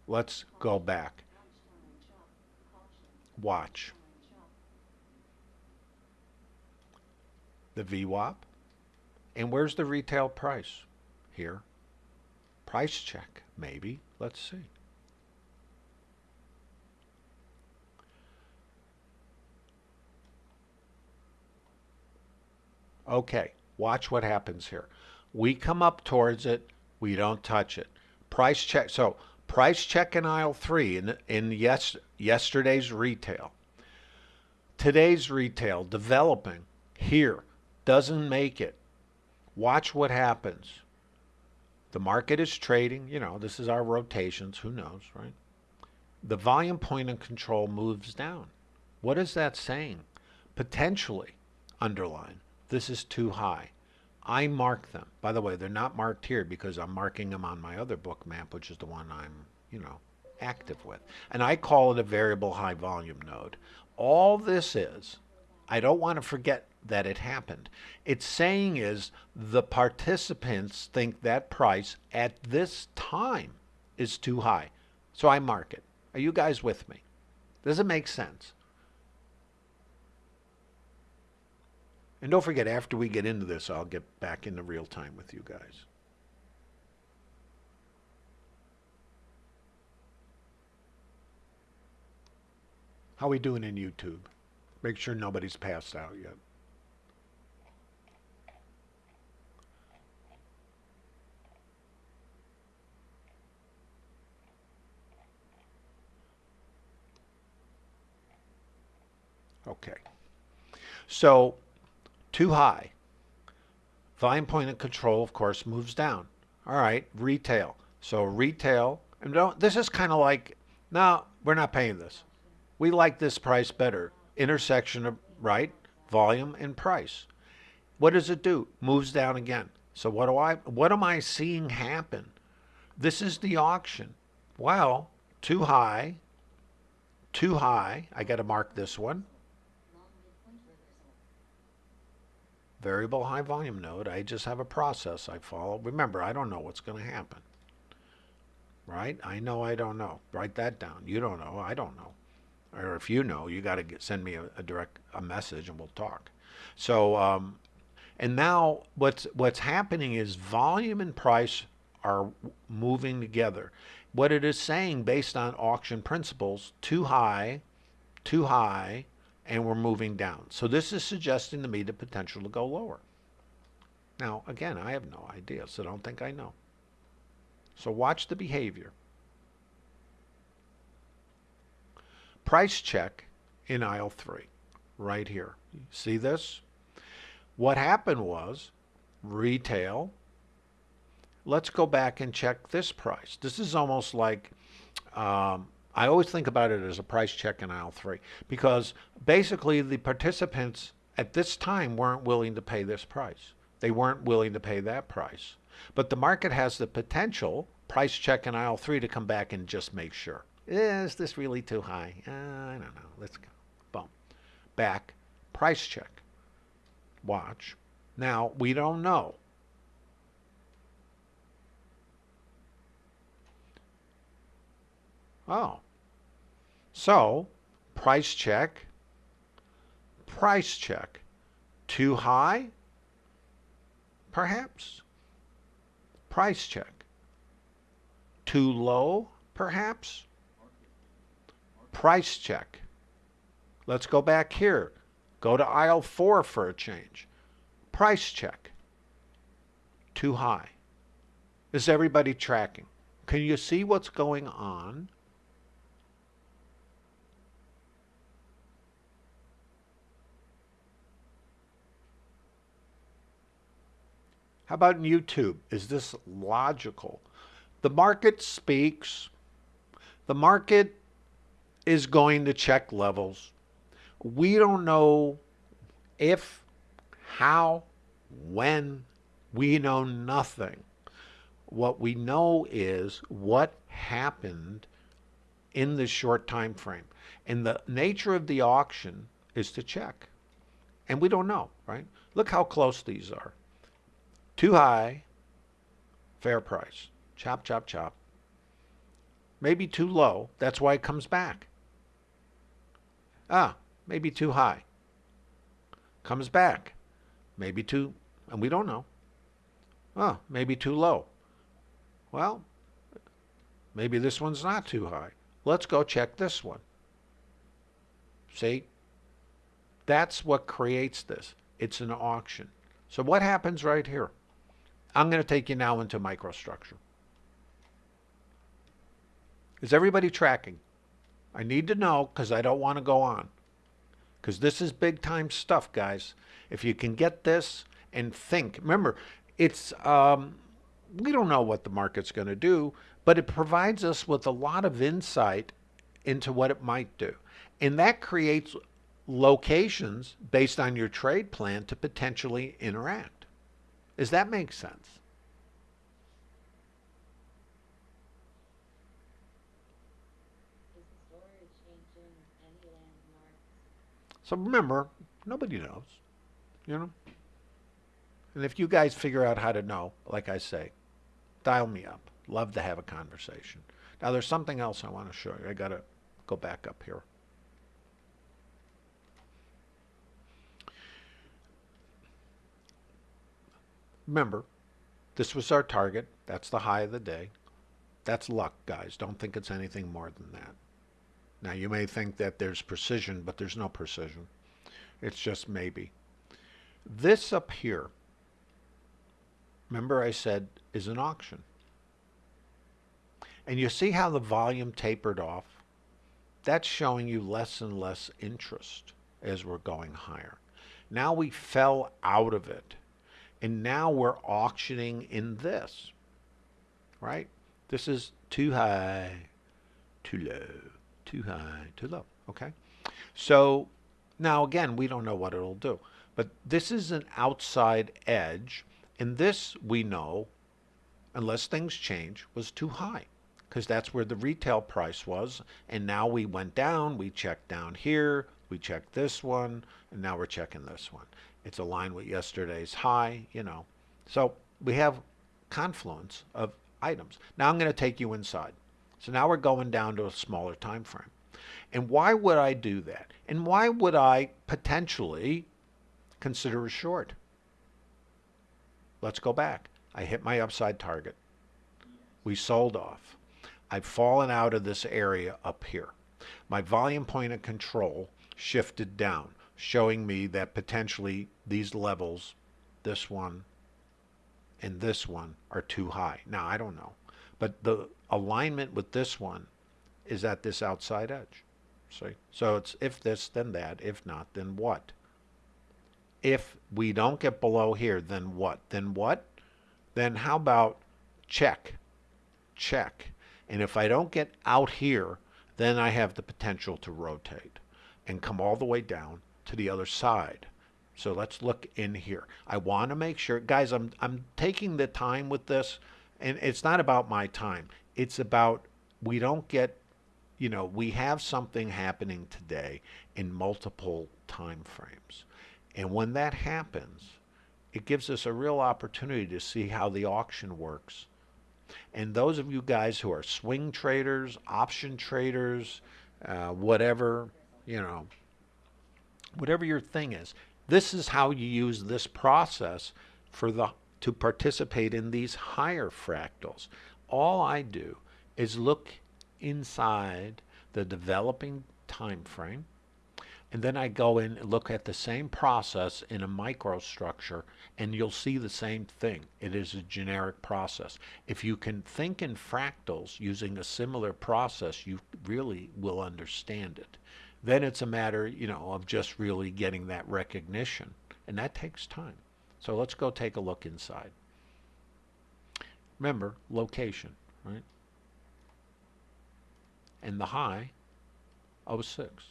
Let's go back. Watch. The VWAP. And where's the retail price? Here. Price check, maybe. Let's see. Okay, watch what happens here. We come up towards it, we don't touch it. Price check, so price check in aisle three in, in yes, yesterday's retail. Today's retail developing here doesn't make it. Watch what happens. The market is trading, you know, this is our rotations, who knows, right? The volume point of control moves down. What is that saying? Potentially, underline, this is too high. I mark them. By the way, they're not marked here because I'm marking them on my other Bookmap, which is the one I'm, you know, active with. And I call it a variable high volume node. All this is, I don't want to forget that it happened. It's saying is the participants think that price at this time is too high. So I mark it. Are you guys with me? Does it make sense? And don't forget, after we get into this, I'll get back into real time with you guys. How we doing in YouTube? Make sure nobody's passed out yet. Okay. So too high. Volume point of control, of course, moves down. All right, retail. So retail, and don't, this is kind of like, no, we're not paying this. We like this price better. Intersection of, right, volume and price. What does it do? Moves down again. So what do I, what am I seeing happen? This is the auction. Well, too high, too high. I got to mark this one. Variable high volume node. I just have a process I follow. Remember, I don't know what's going to happen. Right? I know I don't know. Write that down. You don't know. I don't know. Or if you know, you got to send me a, a, direct a message and we'll talk. So, um, and now what's what's happening is volume and price are moving together. What it is saying based on auction principles, too high, too high, and we're moving down. So this is suggesting to me the potential to go lower. Now, again, I have no idea, so don't think I know. So watch the behavior. Price check in aisle 3, right here. See this? What happened was retail. Let's go back and check this price. This is almost like um, I always think about it as a price check in aisle three because basically the participants at this time weren't willing to pay this price. They weren't willing to pay that price. But the market has the potential, price check in aisle three, to come back and just make sure. Is this really too high? Uh, I don't know. Let's go. Boom. Back. Price check. Watch. Now, we don't know. Oh. So, price check, price check. Too high? Perhaps. Price check. Too low? Perhaps. Price check. Let's go back here. Go to aisle 4 for a change. Price check. Too high. Is everybody tracking? Can you see what's going on? How about YouTube? Is this logical? The market speaks. The market is going to check levels. We don't know if, how, when. We know nothing. What we know is what happened in this short time frame. And the nature of the auction is to check. And we don't know, right? Look how close these are. Too high, fair price. Chop, chop, chop. Maybe too low. That's why it comes back. Ah, maybe too high. Comes back. Maybe too, and we don't know. Oh, maybe too low. Well, maybe this one's not too high. Let's go check this one. See? That's what creates this. It's an auction. So what happens right here? I'm going to take you now into microstructure. Is everybody tracking? I need to know because I don't want to go on. Because this is big time stuff, guys. If you can get this and think, remember, it's um, we don't know what the market's going to do, but it provides us with a lot of insight into what it might do. And that creates locations based on your trade plan to potentially interact. Does that make sense? So remember, nobody knows, you know? And if you guys figure out how to know, like I say, dial me up. Love to have a conversation. Now there's something else I want to show you. I got to go back up here. Remember, this was our target. That's the high of the day. That's luck, guys. Don't think it's anything more than that. Now, you may think that there's precision, but there's no precision. It's just maybe. This up here, remember I said, is an auction. And you see how the volume tapered off? That's showing you less and less interest as we're going higher. Now we fell out of it. And now we're auctioning in this. right? This is too high, too low, too high, too low, okay? So now again, we don't know what it'll do, but this is an outside edge, and this we know, unless things change, was too high because that's where the retail price was. And now we went down, we checked down here, we checked this one, and now we're checking this one. It's aligned with yesterday's high, you know. So we have confluence of items. Now I'm going to take you inside. So now we're going down to a smaller time frame. And why would I do that? And why would I potentially consider a short? Let's go back. I hit my upside target. We sold off. I've fallen out of this area up here. My volume point of control shifted down, showing me that potentially these levels, this one and this one, are too high. Now, I don't know. But the alignment with this one is at this outside edge. See? So it's if this, then that. If not, then what? If we don't get below here, then what? Then what? Then how about check? Check. And if I don't get out here, then I have the potential to rotate and come all the way down to the other side. So let's look in here. I want to make sure, guys, I'm, I'm taking the time with this, and it's not about my time. It's about we don't get, you know, we have something happening today in multiple time frames. And when that happens, it gives us a real opportunity to see how the auction works and those of you guys who are swing traders, option traders, uh, whatever, you know, whatever your thing is, this is how you use this process for the to participate in these higher fractals. All I do is look inside the developing time frame and then I go in and look at the same process in a microstructure and you'll see the same thing. It is a generic process. If you can think in fractals using a similar process, you really will understand it. Then it's a matter, you know, of just really getting that recognition. And that takes time. So let's go take a look inside. Remember, location, right? And the high, 06.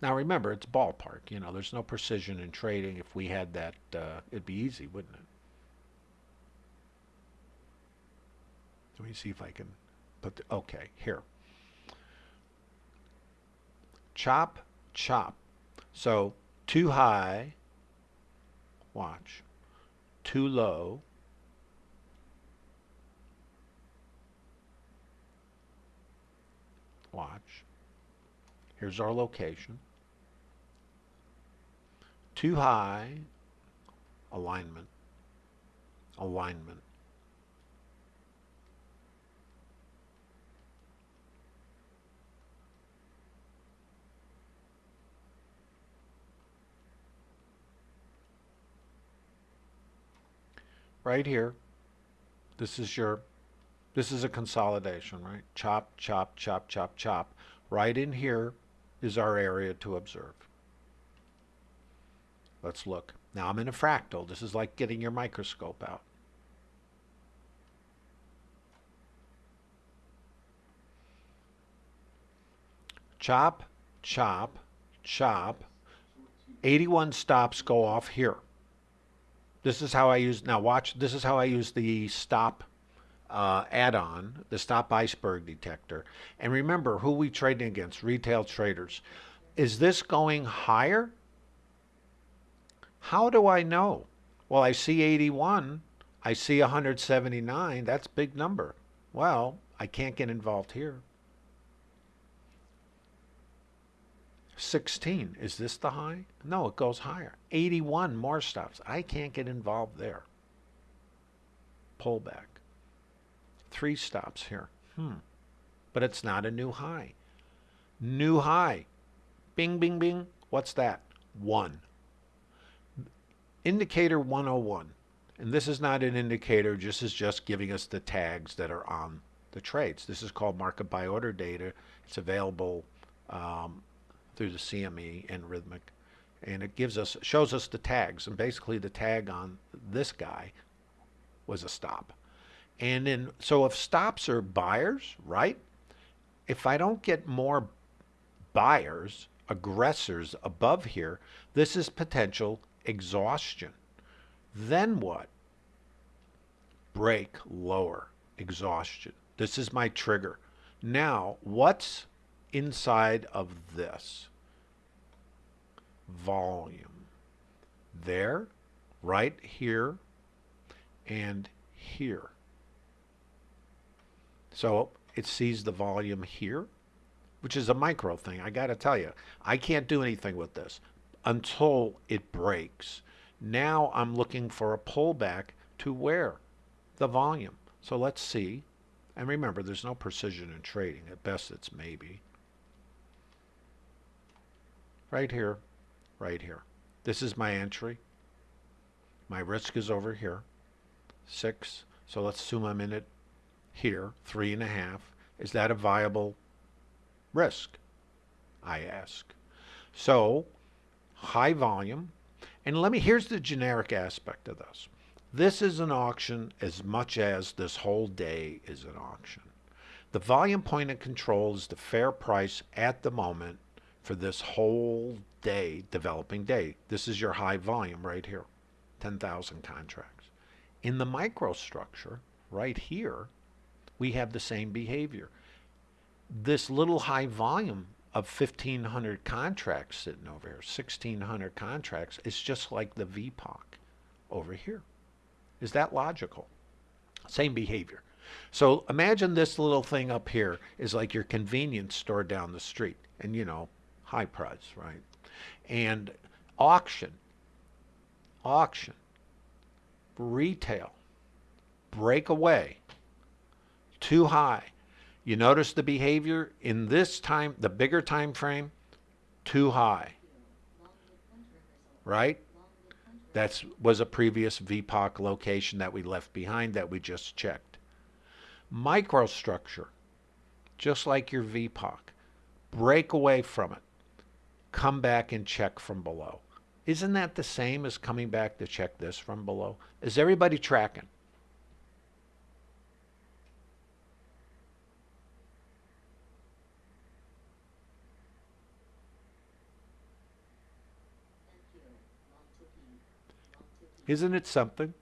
Now remember, it's ballpark. You know, there's no precision in trading. If we had that, uh, it'd be easy, wouldn't it? Let me see if I can put the, okay, here. Chop, chop. So too high, watch, too low, watch. Here's our location too high, alignment, alignment. Right here, this is your, this is a consolidation, right? Chop, chop, chop, chop, chop. Right in here is our area to observe. Let's look. Now I'm in a fractal. This is like getting your microscope out. Chop, chop, chop. 81 stops go off here. This is how I use, now watch, this is how I use the stop uh, add-on, the stop iceberg detector. And remember who we trading against, retail traders. Is this going higher? How do I know? Well, I see 81. I see 179. That's big number. Well, I can't get involved here. 16. Is this the high? No, it goes higher. 81 more stops. I can't get involved there. Pullback. Three stops here. Hmm. But it's not a new high. New high. Bing, bing, bing. What's that? One. Indicator 101. And this is not an indicator, this is just giving us the tags that are on the trades. This is called market by order data. It's available um, through the CME and Rithmic. And it gives us, shows us the tags. And basically the tag on this guy was a stop. And then, so if stops are buyers, right? If I don't get more buyers, aggressors above here, this is potential exhaustion. Then what? Break lower, exhaustion. This is my trigger. Now, what's inside of this? Volume. There, right here, and here. So it sees the volume here, which is a micro thing. I got to tell you, I can't do anything with this until it breaks. Now I'm looking for a pullback to where? The volume. So let's see. And remember, there's no precision in trading. At best, it's maybe. Right here, right here. This is my entry. My risk is over here. Six. So let's assume I'm in it here, three and a half. Is that a viable risk? I ask. So, high volume. And let me, here's the generic aspect of this. This is an auction as much as this whole day is an auction. The volume point of control is the fair price at the moment for this whole day, developing day. This is your high volume right here, 10,000 contracts. In the microstructure, right here, we have the same behavior. This little high volume of 1,500 contracts sitting over here, 1,600 contracts, is just like the VPOC over here. Is that logical? Same behavior. So imagine this little thing up here is like your convenience store down the street. And, you know, high price, right? And auction, auction, retail, breakaway, too high. You notice the behavior in this time, the bigger time frame, too high. Right? That was a previous VPOC location that we left behind that we just checked. Microstructure, just like your VPOC, break away from it. Come back and check from below. Isn't that the same as coming back to check this from below? Is everybody tracking? Isn't it something?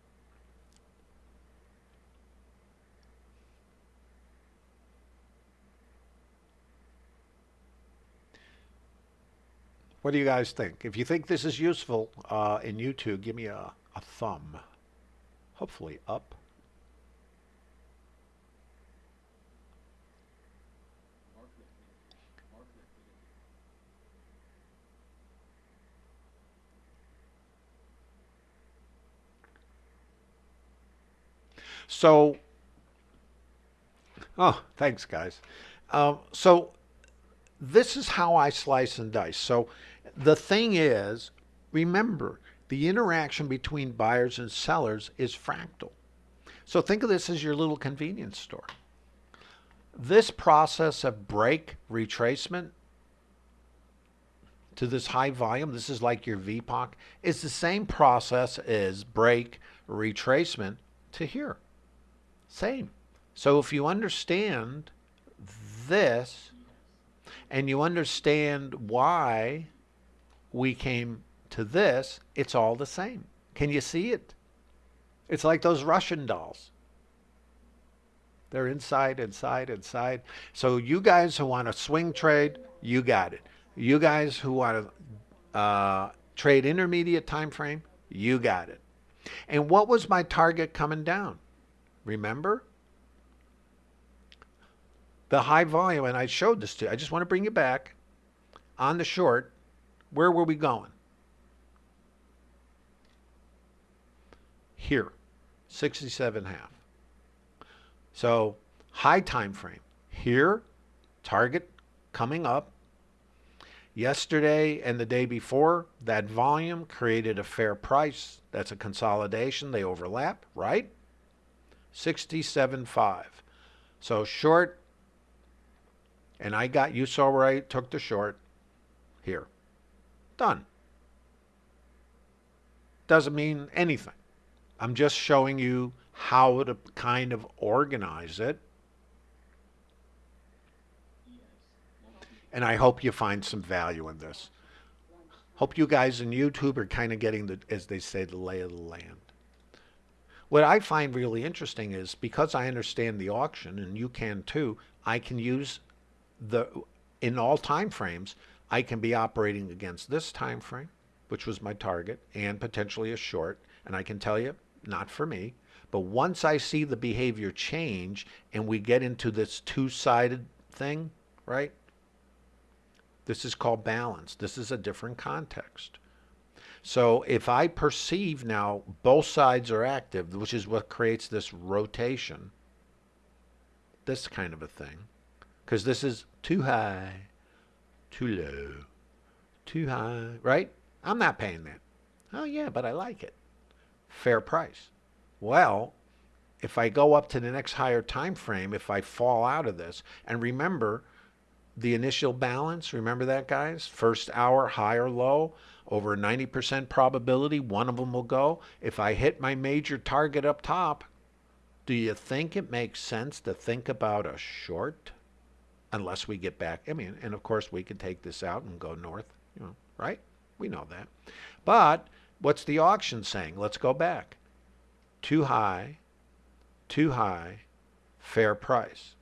What do you guys think? If you think this is useful uh, in YouTube, give me a, a thumb. Hopefully up. So, oh, thanks, guys. Um, so, this is how I slice and dice. So, the thing is, remember, the interaction between buyers and sellers is fractal. So, think of this as your little convenience store. This process of break retracement to this high volume, this is like your VPOC, is the same process as break retracement to here. Same. So if you understand this and you understand why we came to this, it's all the same. Can you see it? It's like those Russian dolls. They're inside, inside, inside. So you guys who want to swing trade, you got it. You guys who want to uh, trade intermediate time frame, you got it. And what was my target coming down? Remember? The high volume, and I showed this to you. I just want to bring you back. On the short, where were we going? Here, 67 half. So high time frame. Here, target coming up. Yesterday and the day before, that volume created a fair price. That's a consolidation. They overlap, right? 67.5. So short, and I got, you saw where I took the short, here. Done. Doesn't mean anything. I'm just showing you how to kind of organize it. And I hope you find some value in this. Hope you guys in YouTube are kind of getting the, as they say, the lay of the land. What I find really interesting is because I understand the auction, and you can too, I can use the, in all time frames, I can be operating against this time frame, which was my target, and potentially a short. And I can tell you, not for me. But once I see the behavior change and we get into this two-sided thing, right? This is called balance. This is a different context. So if I perceive now both sides are active, which is what creates this rotation, this kind of a thing, because this is too high, too low, too high, right? I'm not paying that. Oh yeah, but I like it. Fair price. Well, if I go up to the next higher time frame, if I fall out of this, and remember the initial balance, remember that guys? First hour, high or low, over a 90% probability, one of them will go. If I hit my major target up top, do you think it makes sense to think about a short? Unless we get back, I mean, and of course we could take this out and go north, you know, right? We know that. But what's the auction saying? Let's go back too high, too high, fair price.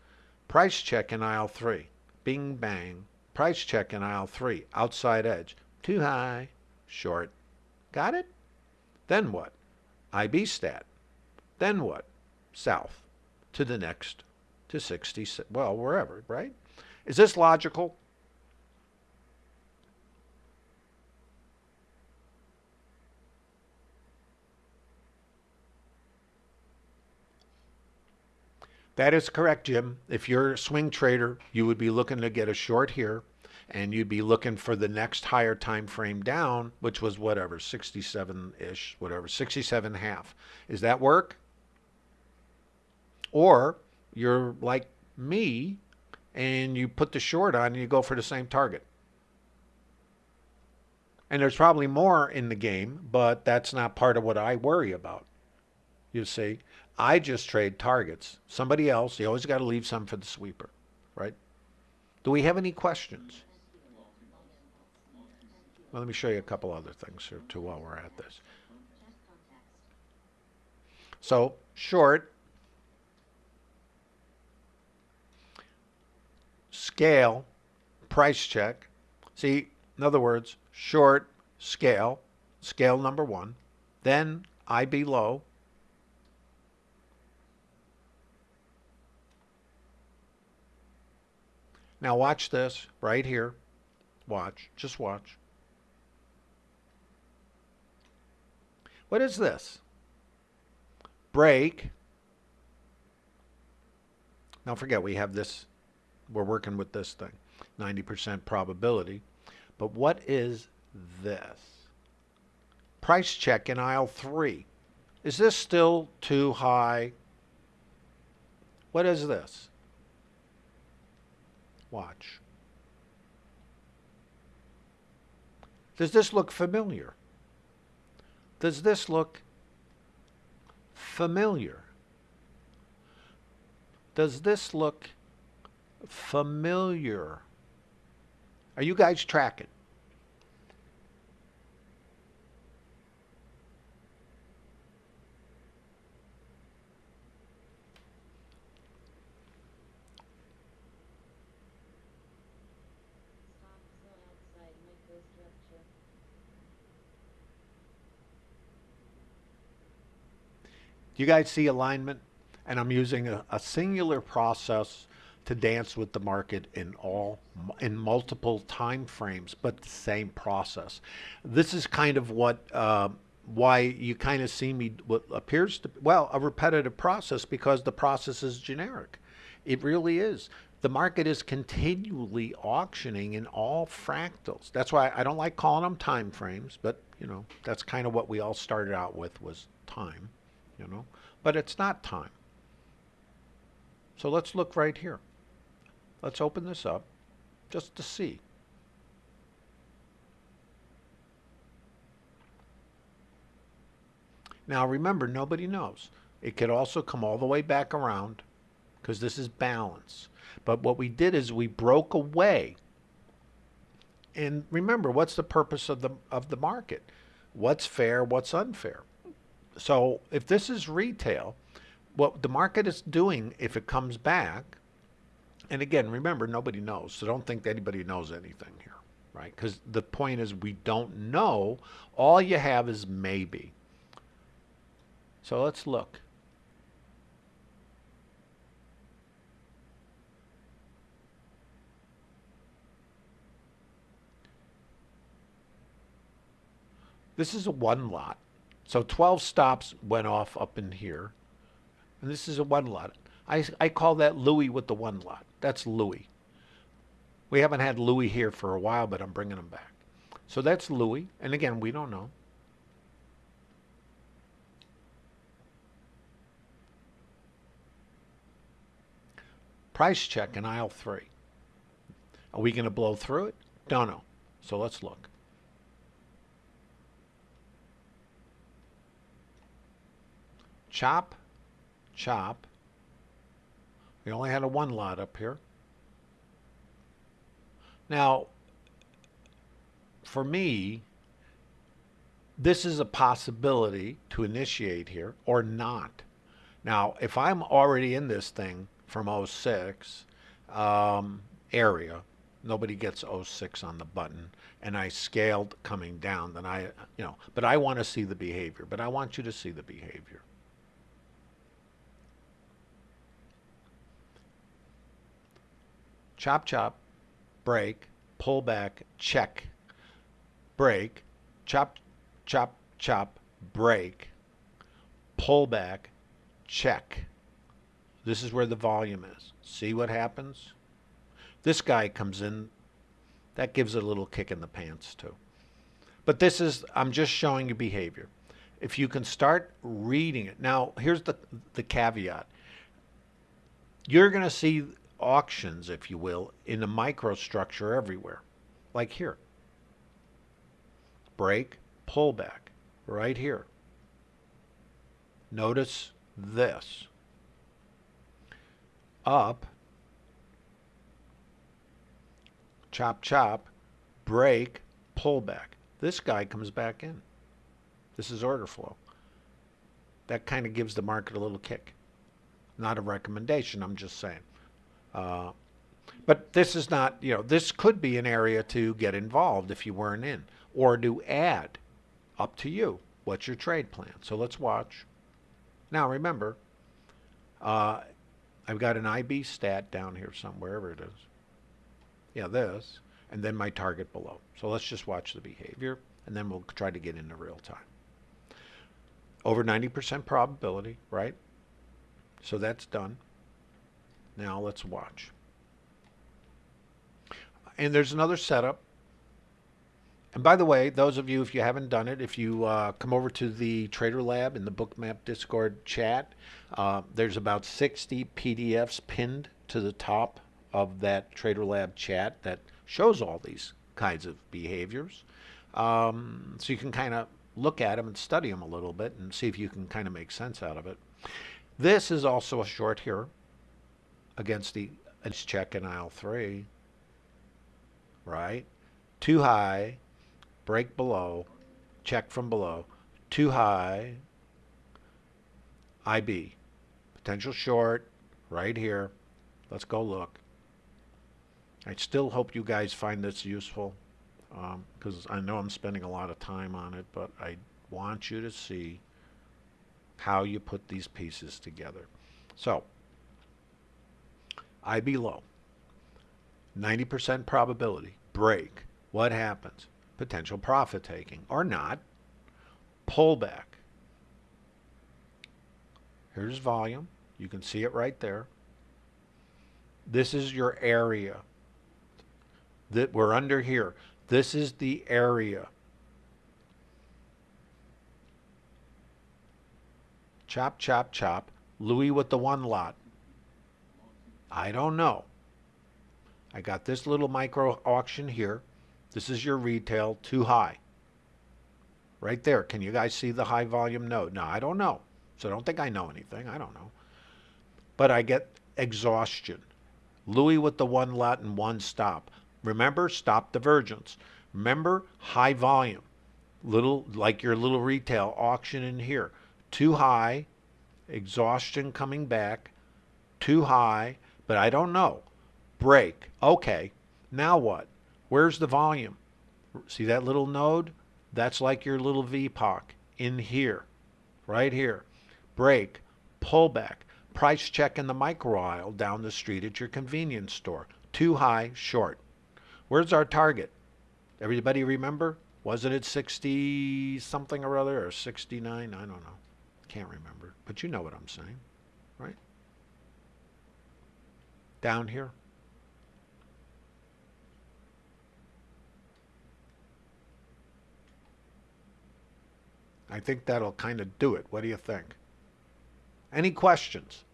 Price check in aisle 3. Bing bang. Price check in aisle 3. Outside edge. Too high, short. Got it? Then what? IB stat. Then what? South. To the next. To 60. Well, wherever, right? Is this logical? That is correct, Jim. If you're a swing trader, you would be looking to get a short here and you'd be looking for the next higher time frame down, which was whatever, 67-ish, whatever, 67 half. Is that work? Or you're like me and you put the short on and you go for the same target. And there's probably more in the game, but that's not part of what I worry about. You see, I just trade targets. Somebody else, you always got to leave some for the sweeper, right? Do we have any questions? Well, let me show you a couple other things here too while we're at this. So, short, scale, price check. See, in other words, short, scale, scale number one, then IB low, Now watch this right here. Watch. Just watch. What is this? Break. Now forget we have this. We're working with this thing. 90% probability. But what is this? Price check in aisle 3. Is this still too high? What is this? Watch. Does this look familiar? Does this look familiar? Does this look familiar? Are you guys tracking? Do you guys see alignment? And I'm using a, a singular process to dance with the market in all in multiple time frames, but the same process. This is kind of what uh, why you kind of see me what appears to well a repetitive process because the process is generic. It really is. The market is continually auctioning in all fractals. That's why I don't like calling them time frames, but you know that's kind of what we all started out with was time you know, but it's not time. So let's look right here. Let's open this up just to see. Now remember, nobody knows. It could also come all the way back around because this is balance. But what we did is we broke away. And remember, what's the purpose of the of the market? What's fair, what's unfair? So if this is retail, what the market is doing if it comes back, and again, remember, nobody knows, so don't think anybody knows anything here, right? Because the point is we don't know. All you have is maybe. So let's look. This is a one lot. So 12 stops went off up in here. And this is a one lot. I, I call that Louis with the one lot. That's Louis. We haven't had Louis here for a while, but I'm bringing him back. So that's Louis. And again, we don't know. Price check in aisle three. Are we going to blow through it? Don't know. So let's look. Chop, chop. We only had a one lot up here. Now, for me, this is a possibility to initiate here or not. Now, if I'm already in this thing from 06 um, area, nobody gets 06 on the button, and I scaled coming down, then I, you know, but I want to see the behavior, but I want you to see the behavior. Chop, chop, break, pull back, check, break, chop, chop, chop, break, pull back, check. This is where the volume is. See what happens? This guy comes in. That gives a little kick in the pants too. But this is, I'm just showing you behavior. If you can start reading it. Now, here's the, the caveat. You're going to see auctions, if you will, in the microstructure everywhere. Like here. Break, pullback, right here. Notice this. Up, chop, chop, break, pullback. This guy comes back in. This is order flow. That kind of gives the market a little kick. Not a recommendation, I'm just saying. Uh, but this is not, you know, this could be an area to get involved if you weren't in or to add. Up to you. What's your trade plan? So let's watch. Now remember, uh, I've got an IB stat down here somewhere, wherever it is. Yeah, this. And then my target below. So let's just watch the behavior and then we'll try to get into real time. Over 90% probability, right? So that's done. Now let's watch. And there's another setup. And by the way, those of you, if you haven't done it, if you uh, come over to the Trader Lab in the Bookmap Discord chat, uh, there's about 60 PDFs pinned to the top of that Trader Lab chat that shows all these kinds of behaviors. Um, so you can kind of look at them and study them a little bit and see if you can kind of make sense out of it. This is also a short here against the it's check in aisle three, right? Too high, break below, check from below, too high, IB, potential short, right here. Let's go look. I still hope you guys find this useful because um, I know I'm spending a lot of time on it, but I want you to see how you put these pieces together. So IB low. 90% probability. Break. What happens? Potential profit taking or not. Pullback. Here's volume. You can see it right there. This is your area that we're under here. This is the area. Chop, chop, chop. Louis with the one lot. I don't know. I got this little micro auction here. This is your retail too high. right there. Can you guys see the high volume node? No, I don't know. So don't think I know anything. I don't know. But I get exhaustion. Louis with the one let and one stop. Remember, stop divergence. Remember, high volume. Little, like your little retail auction in here. Too high, exhaustion coming back, too high, but I don't know. Break. Okay, now what? Where's the volume? See that little node? That's like your little VPOC in here, right here. Break, pullback, price check in the micro aisle down the street at your convenience store. Too high, short. Where's our target? Everybody remember? Wasn't it 60 something or other or 69? I don't know. Can't remember. But you know what I'm saying, right? Down here. I think that'll kind of do it. What do you think? Any questions?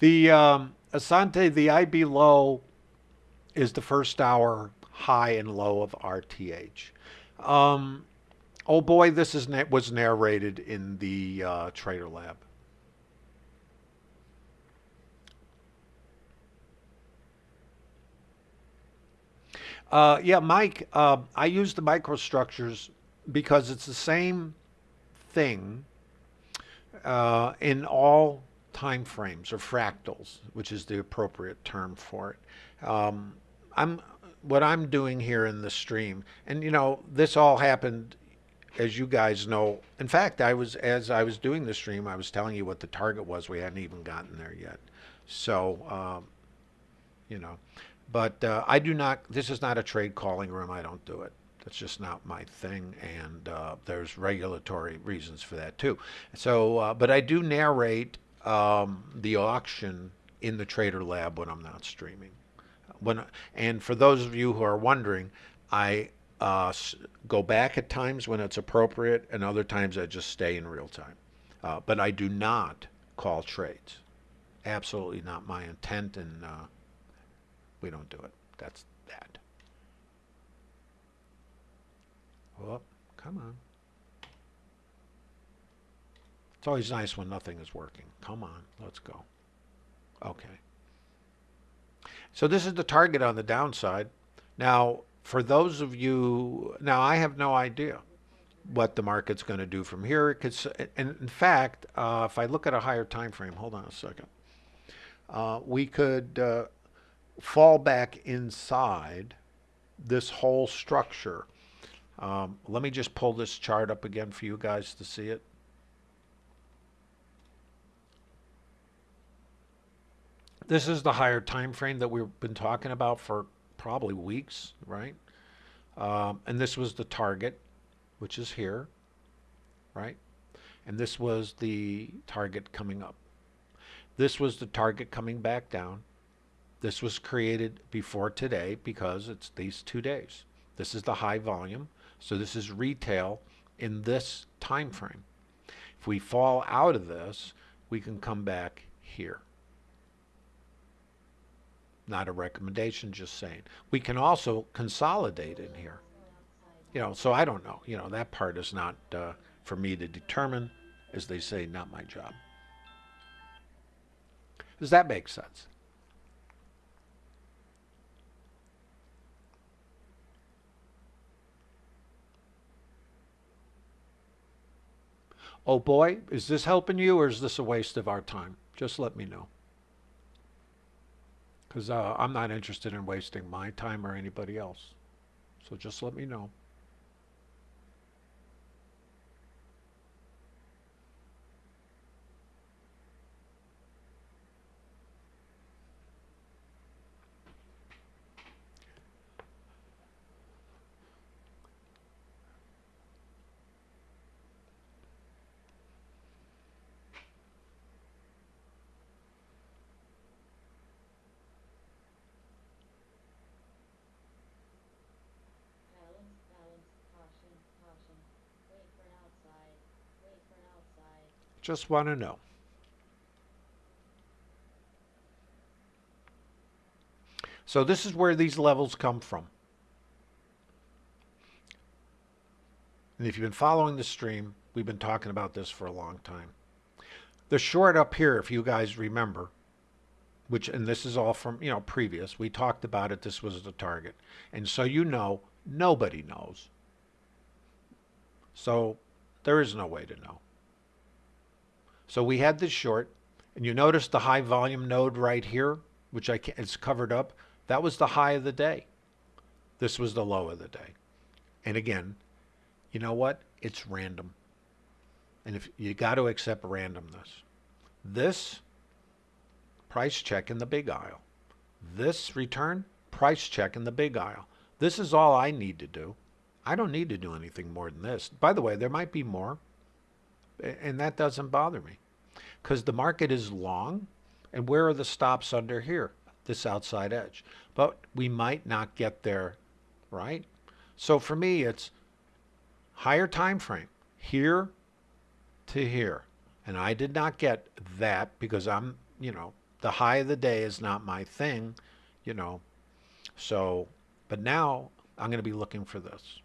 The um, Asante, the IB low is the first hour high and low of RTH. Um, oh boy, this is was narrated in the uh, Trader Lab. Uh, yeah, Mike, uh, I use the microstructures because it's the same thing uh, in all time frames or fractals, which is the appropriate term for it. Um, I'm what I'm doing here in the stream, and you know, this all happened, as you guys know. In fact, I was as I was doing the stream, I was telling you what the target was. We hadn't even gotten there yet, so um, you know. But uh, I do not. This is not a trade calling room. I don't do it. That's just not my thing, and uh, there's regulatory reasons for that too. So, uh, but I do narrate um, the auction in the Trader Lab when I'm not streaming. When and for those of you who are wondering, I uh, go back at times when it's appropriate, and other times I just stay in real time. Uh, but I do not call trades. Absolutely not my intent, and uh, we don't do it. That's that. Well, come on. It's always nice when nothing is working. Come on, let's go. Okay. So this is the target on the downside. Now, for those of you, now I have no idea what the market's going to do from here. Because, and in fact, uh, if I look at a higher time frame, hold on a second, uh, we could uh, fall back inside this whole structure. Um, let me just pull this chart up again for you guys to see it. This is the higher time frame that we've been talking about for probably weeks, right? Um, and this was the target, which is here, right? And this was the target coming up. This was the target coming back down. This was created before today because it's these two days. This is the high volume. So this is retail in this time frame. If we fall out of this, we can come back here not a recommendation, just saying. We can also consolidate in here. You know, so I don't know. You know, that part is not uh, for me to determine, as they say, not my job. Does that make sense? Oh boy, is this helping you or is this a waste of our time? Just let me know because uh, I'm not interested in wasting my time or anybody else. So just let me know. Just want to know. So this is where these levels come from. And if you've been following the stream, we've been talking about this for a long time. The short up here, if you guys remember, which, and this is all from, you know, previous, we talked about it, this was the target. And so you know, nobody knows. So there is no way to know. So we had this short, and you notice the high volume node right here, which I can, it's covered up. That was the high of the day. This was the low of the day. And again, you know what? It's random. And if you got to accept randomness. This price check in the big aisle. This return, price check in the big aisle. This is all I need to do. I don't need to do anything more than this. By the way, there might be more, and that doesn't bother me because the market is long. And where are the stops under here? this outside edge. But we might not get there, right? So for me, it's higher time frame, here to here. And I did not get that because I'm, you know, the high of the day is not my thing, you know. So, but now I'm going to be looking for this.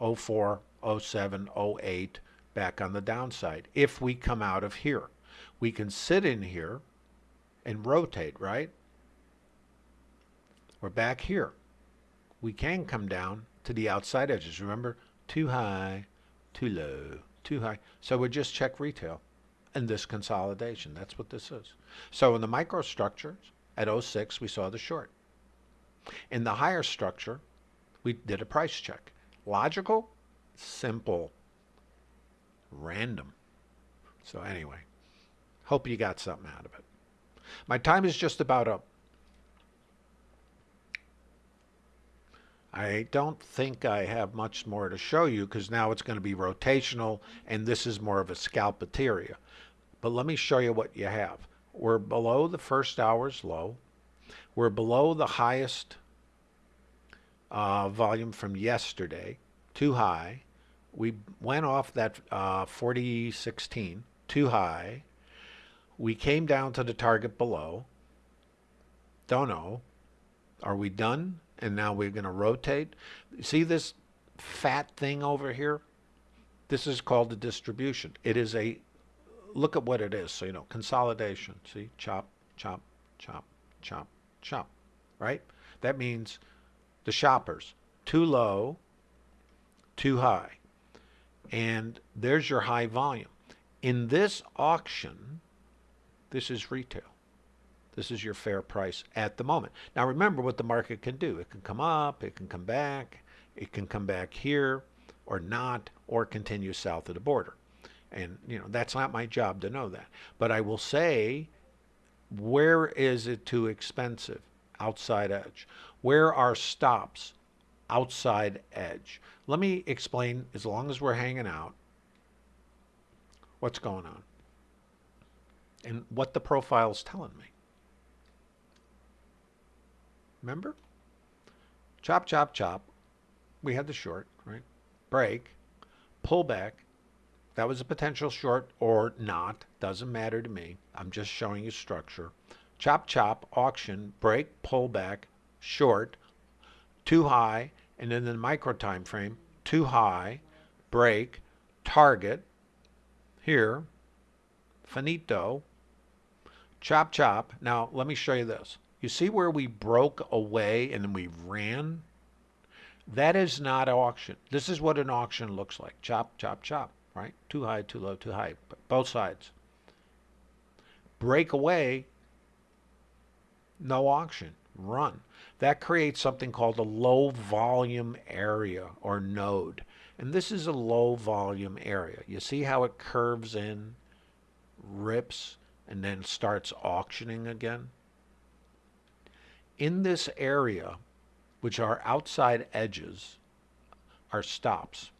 04, 07, 08, back on the downside. If we come out of here, we can sit in here and rotate, right? We're back here. We can come down to the outside edges. Remember, too high, too low, too high. So we just check retail and this consolidation. That's what this is. So in the microstructures at 06, we saw the short. In the higher structure, we did a price check. Logical, simple, random. So anyway, hope you got something out of it. My time is just about up. I don't think I have much more to show you because now it's going to be rotational and this is more of a scalpateria. But let me show you what you have. We're below the first hour's low. We're below the highest uh, volume from yesterday, too high. We went off that uh, 4016, too high. We came down to the target below. Don't know. Are we done? And now we're going to rotate. See this fat thing over here? This is called the distribution. It is a, look at what it is. So, you know, consolidation. See, chop, chop, chop, chop, chop, right? That means the shoppers, too low, too high. And there's your high volume. In this auction, this is retail. This is your fair price at the moment. Now remember what the market can do. It can come up, it can come back, it can come back here or not, or continue south of the border. And you know, that's not my job to know that. But I will say, where is it too expensive? Outside edge. Where are stops? Outside edge. Let me explain, as long as we're hanging out, what's going on and what the profile is telling me. Remember? Chop, chop, chop. We had the short, right? Break, pull back. That was a potential short or not. Doesn't matter to me. I'm just showing you structure. Chop, chop, auction, break, pull back, short, too high, and then the micro time frame, too high, break, target, here, finito, Chop, chop. Now, let me show you this. You see where we broke away and then we ran? That is not auction. This is what an auction looks like. Chop, chop, chop, right? Too high, too low, too high. Both sides. Break away, no auction. Run. That creates something called a low volume area or node. And this is a low volume area. You see how it curves in, rips, and then starts auctioning again. In this area, which are outside edges, are stops.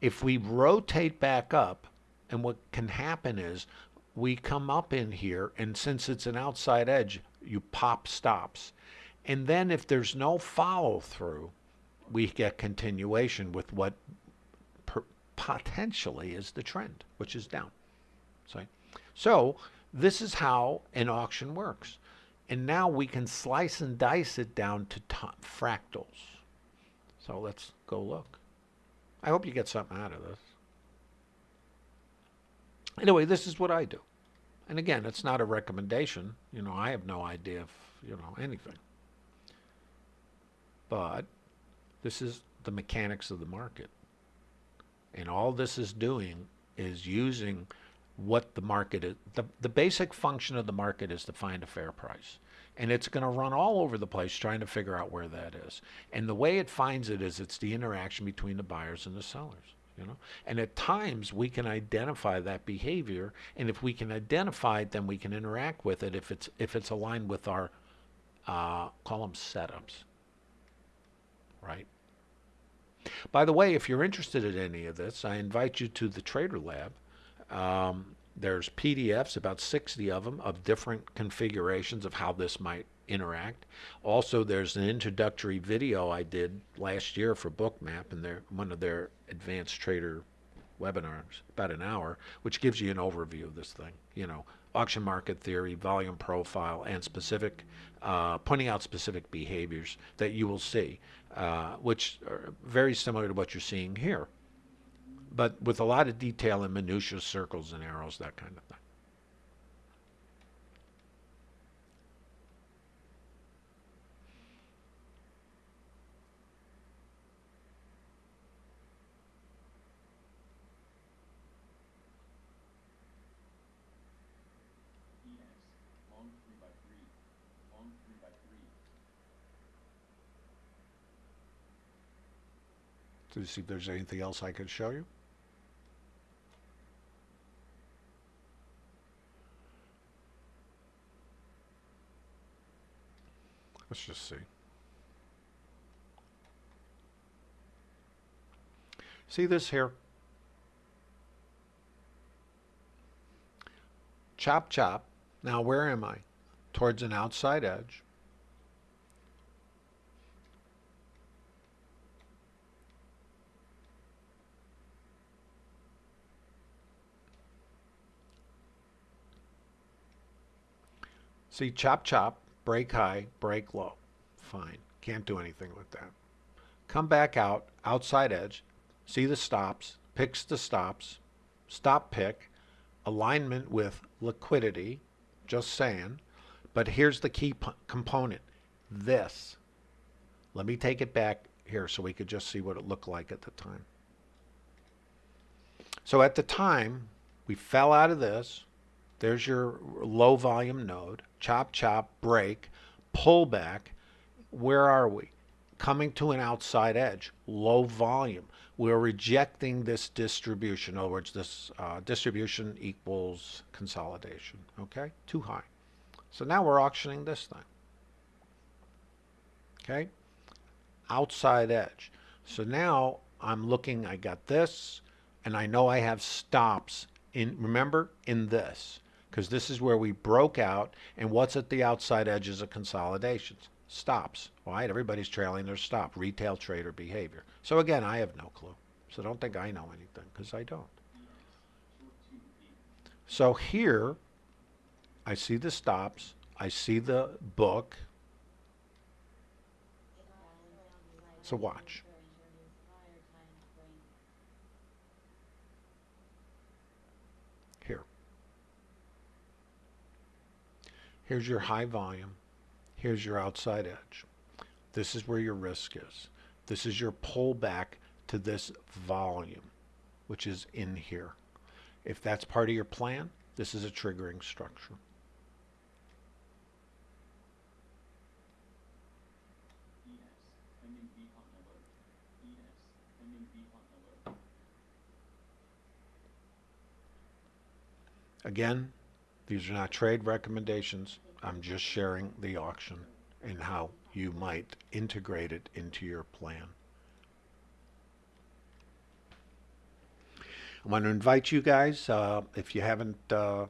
If we rotate back up, and what can happen is we come up in here, and since it's an outside edge, you pop stops. And then if there's no follow through, we get continuation with what potentially is the trend, which is down. So, so this is how an auction works. And now we can slice and dice it down to fractals. So let's go look. I hope you get something out of this. Anyway, this is what I do. And again, it's not a recommendation. You know, I have no idea if, you know, anything. But this is the mechanics of the market. And all this is doing is using what the market is. The, the basic function of the market is to find a fair price. And it's going to run all over the place trying to figure out where that is. And the way it finds it is it's the interaction between the buyers and the sellers. You know? And at times we can identify that behavior, and if we can identify it, then we can interact with it if it's if it's aligned with our uh, them setups. Right? By the way, if you're interested in any of this, I invite you to the Trader Lab. Um, there's PDFs, about 60 of them, of different configurations of how this might interact. Also, there's an introductory video I did last year for Bookmap and their one of their advanced trader webinars, about an hour, which gives you an overview of this thing. You know, auction market theory, volume profile, and specific, uh, pointing out specific behaviors that you will see, uh, which are very similar to what you're seeing here, but with a lot of detail and minutiae, circles and arrows, that kind of thing. To see if there's anything else I could show you. Let's just see. See this here? Chop, chop. Now where am I? Towards an outside edge. See, chop, chop, break high, break low. Fine. Can't do anything with that. Come back out, outside edge, see the stops, picks the stops, stop pick, alignment with liquidity, just saying. But here's the key component, this. Let me take it back here so we could just see what it looked like at the time. So at the time, we fell out of this. There's your low volume node chop, chop, break, pull back. Where are we? Coming to an outside edge, low volume. We're rejecting this distribution. In other words, this uh, distribution equals consolidation. Okay, too high. So now we're auctioning this thing. Okay, outside edge. So now I'm looking, I got this, and I know I have stops in, remember, in this because this is where we broke out and what's at the outside edges of consolidations? Stops, right? Everybody's trailing their stop, retail trader behavior. So again, I have no clue. So don't think I know anything because I don't. So here, I see the stops, I see the book. So watch. Here's your high volume. Here's your outside edge. This is where your risk is. This is your pullback to this volume, which is in here. If that's part of your plan, this is a triggering structure. Again, these are not trade recommendations. I'm just sharing the auction and how you might integrate it into your plan. I want to invite you guys, uh, if you haven't uh,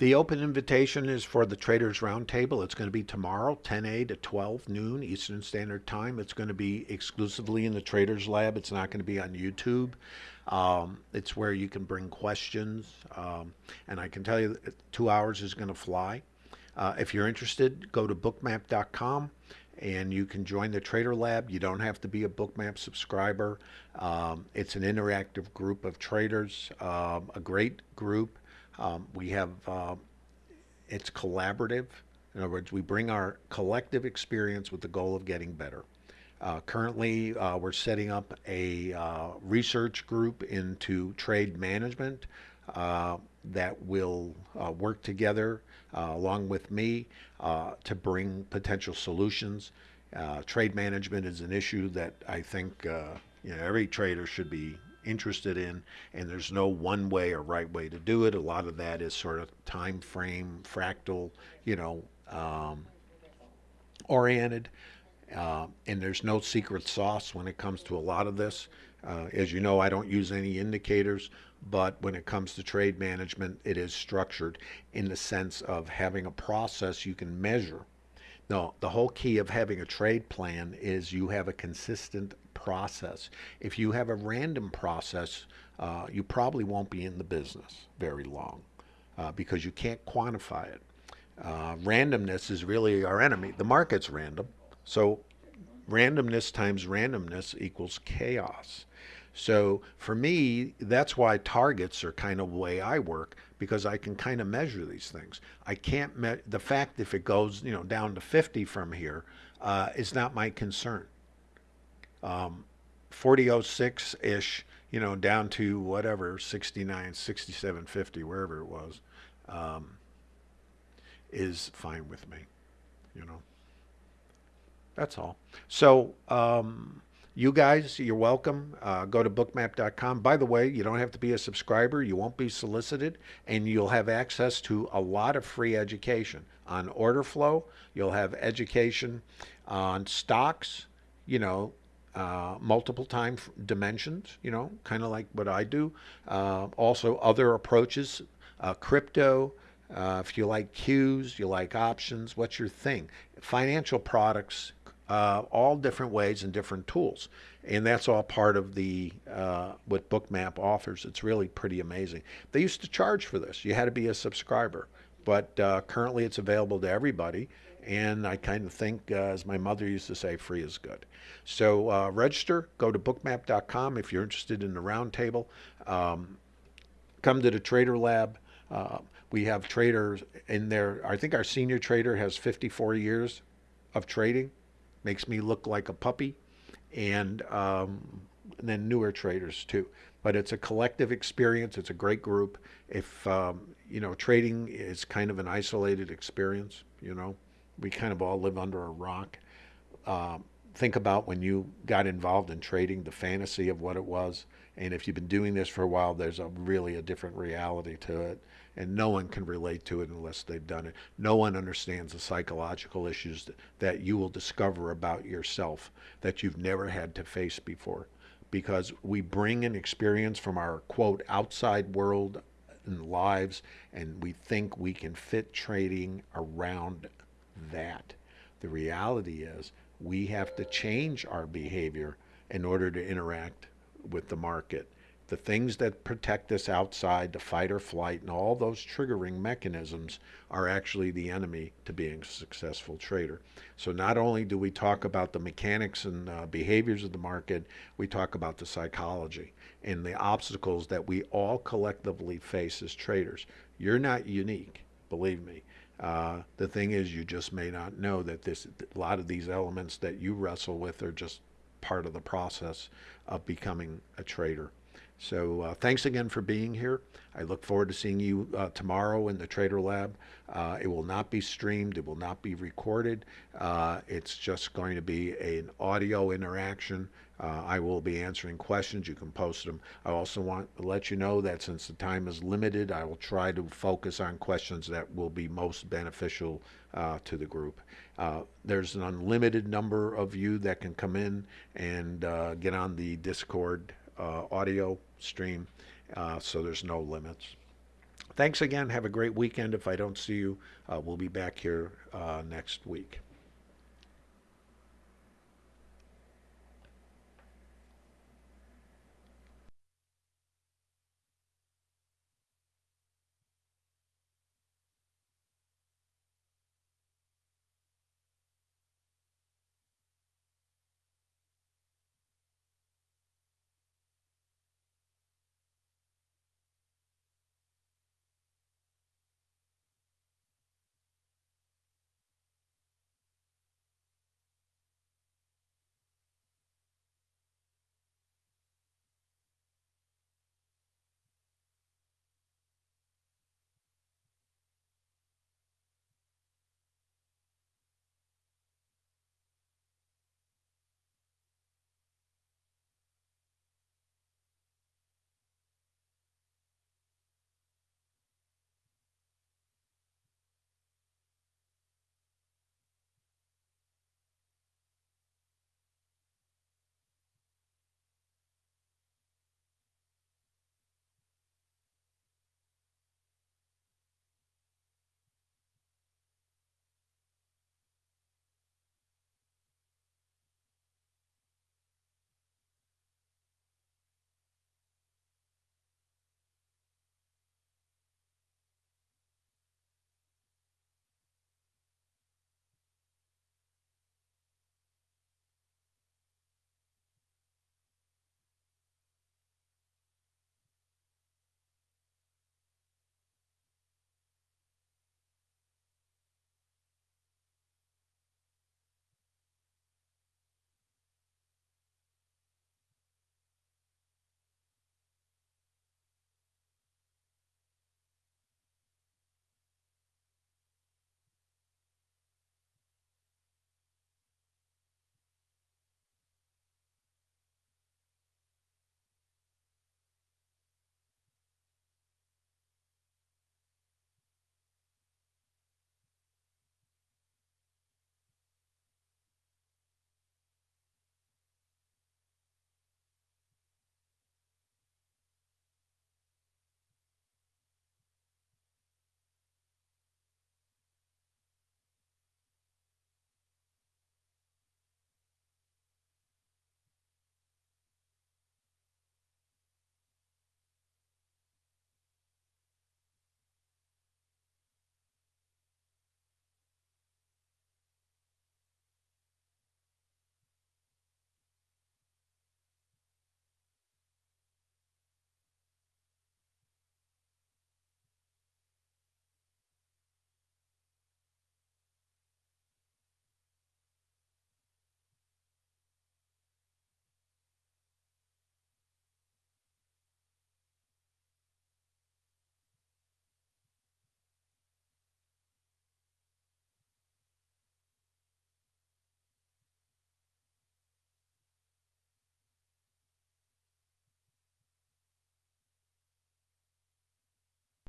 The open invitation is for the Traders Roundtable. It's going to be tomorrow, 10 a to 12 noon Eastern Standard Time. It's going to be exclusively in the Traders Lab. It's not going to be on YouTube. Um, it's where you can bring questions, um, and I can tell you two hours is going to fly. Uh, if you're interested, go to bookmap.com and you can join the Trader Lab. You don't have to be a Bookmap subscriber. Um, it's an interactive group of traders, um, a great group. Um, we have, uh, it's collaborative. In other words, we bring our collective experience with the goal of getting better. Uh, currently, uh, we're setting up a uh, research group into trade management uh, that will uh, work together along with me to bring potential solutions. trade management is an issue that I think you know, every trader should be interested in, and there's no one way or right way to do it. A lot of that is sort of time frame, fractal, you know, um, oriented. Uh, and there's no secret sauce when it comes to a lot of this. Uh, as you know, I don't use any indicators, but when it comes to trade management, it is structured in the sense of having a process you can measure. No, the whole key of having a trade plan is you have a consistent process. If you have a random process, uh, you probably won't be in the business very long uh, because you can't quantify it. Uh, randomness is really our enemy. The market's random. So randomness times randomness equals chaos. So for me, that's why targets are kind of the way I work because I can kind of measure these things. I can't the fact if it goes you know down to 50 from here uh, is not my concern. Um, 4006 ish, you know, down to whatever 69, 67, 50, wherever it was, um, is fine with me. You know. That's all. So, um, you guys, you're welcome. Uh, go to bookmap.com. By the way, you don't have to be a subscriber. You won't be solicited, and you'll have access to a lot of free education on order flow. You'll have education on stocks, you know, uh, multiple time dimensions, you know, kind of like what I do. Uh, also, other approaches, uh, crypto. Uh, if you like cues, you like options, what's your thing? Financial products uh, all different ways and different tools. And that's all part of the what Bookmap offers. It's really pretty amazing. They used to charge for this. You had to be a subscriber, but currently it's available to everybody. And I kind of think, uh, as my mother used to say, free is good. So uh, register. Go to bookmap.com if you're interested in the roundtable. Um, come to the Trader Lab. Uh, we have traders in there. I think our senior trader has 54 years of trading makes me look like a puppy, and, um, and then newer traders too. But it's a collective experience. It's a great group. If um, you know, trading is kind of an isolated experience. You know, we kind of all live under a rock. Um, think about when you got involved in trading, the fantasy of what it was, and if you've been doing this for a while, there's a really a different reality to it and no one can relate to it unless they've done it. No one understands the psychological issues that you will discover about yourself that you've never had to face before because we bring an experience from our quote outside world and lives and we think we can fit trading around that. The reality is we have to change our behavior in order to interact with the market the things that protect us outside, the fight or flight, and all those triggering mechanisms are actually the enemy to being a successful trader. So not only do we talk about the mechanics and uh, behaviors of the market, we talk about the psychology and the obstacles that we all collectively face as traders. You're not unique, believe me. Uh, the thing is, you just may not know that this a lot of these elements that you wrestle with are just part of the process of becoming a trader. So uh, thanks again for being here. I look forward to seeing you uh, tomorrow in the Trader Lab. Uh, it will not be streamed. It will not be recorded. Uh, it's just going to be an audio interaction. Uh, I will be answering questions. You can post them. I also want to let you know that since the time is limited, I will try to focus on questions that will be most beneficial uh, to the group. there's an unlimited number of you that can come in and get on the Discord audio stream, uh, so there's no limits. thanks again. Have a great weekend. If I don't see you, uh, we'll be back here uh, next week.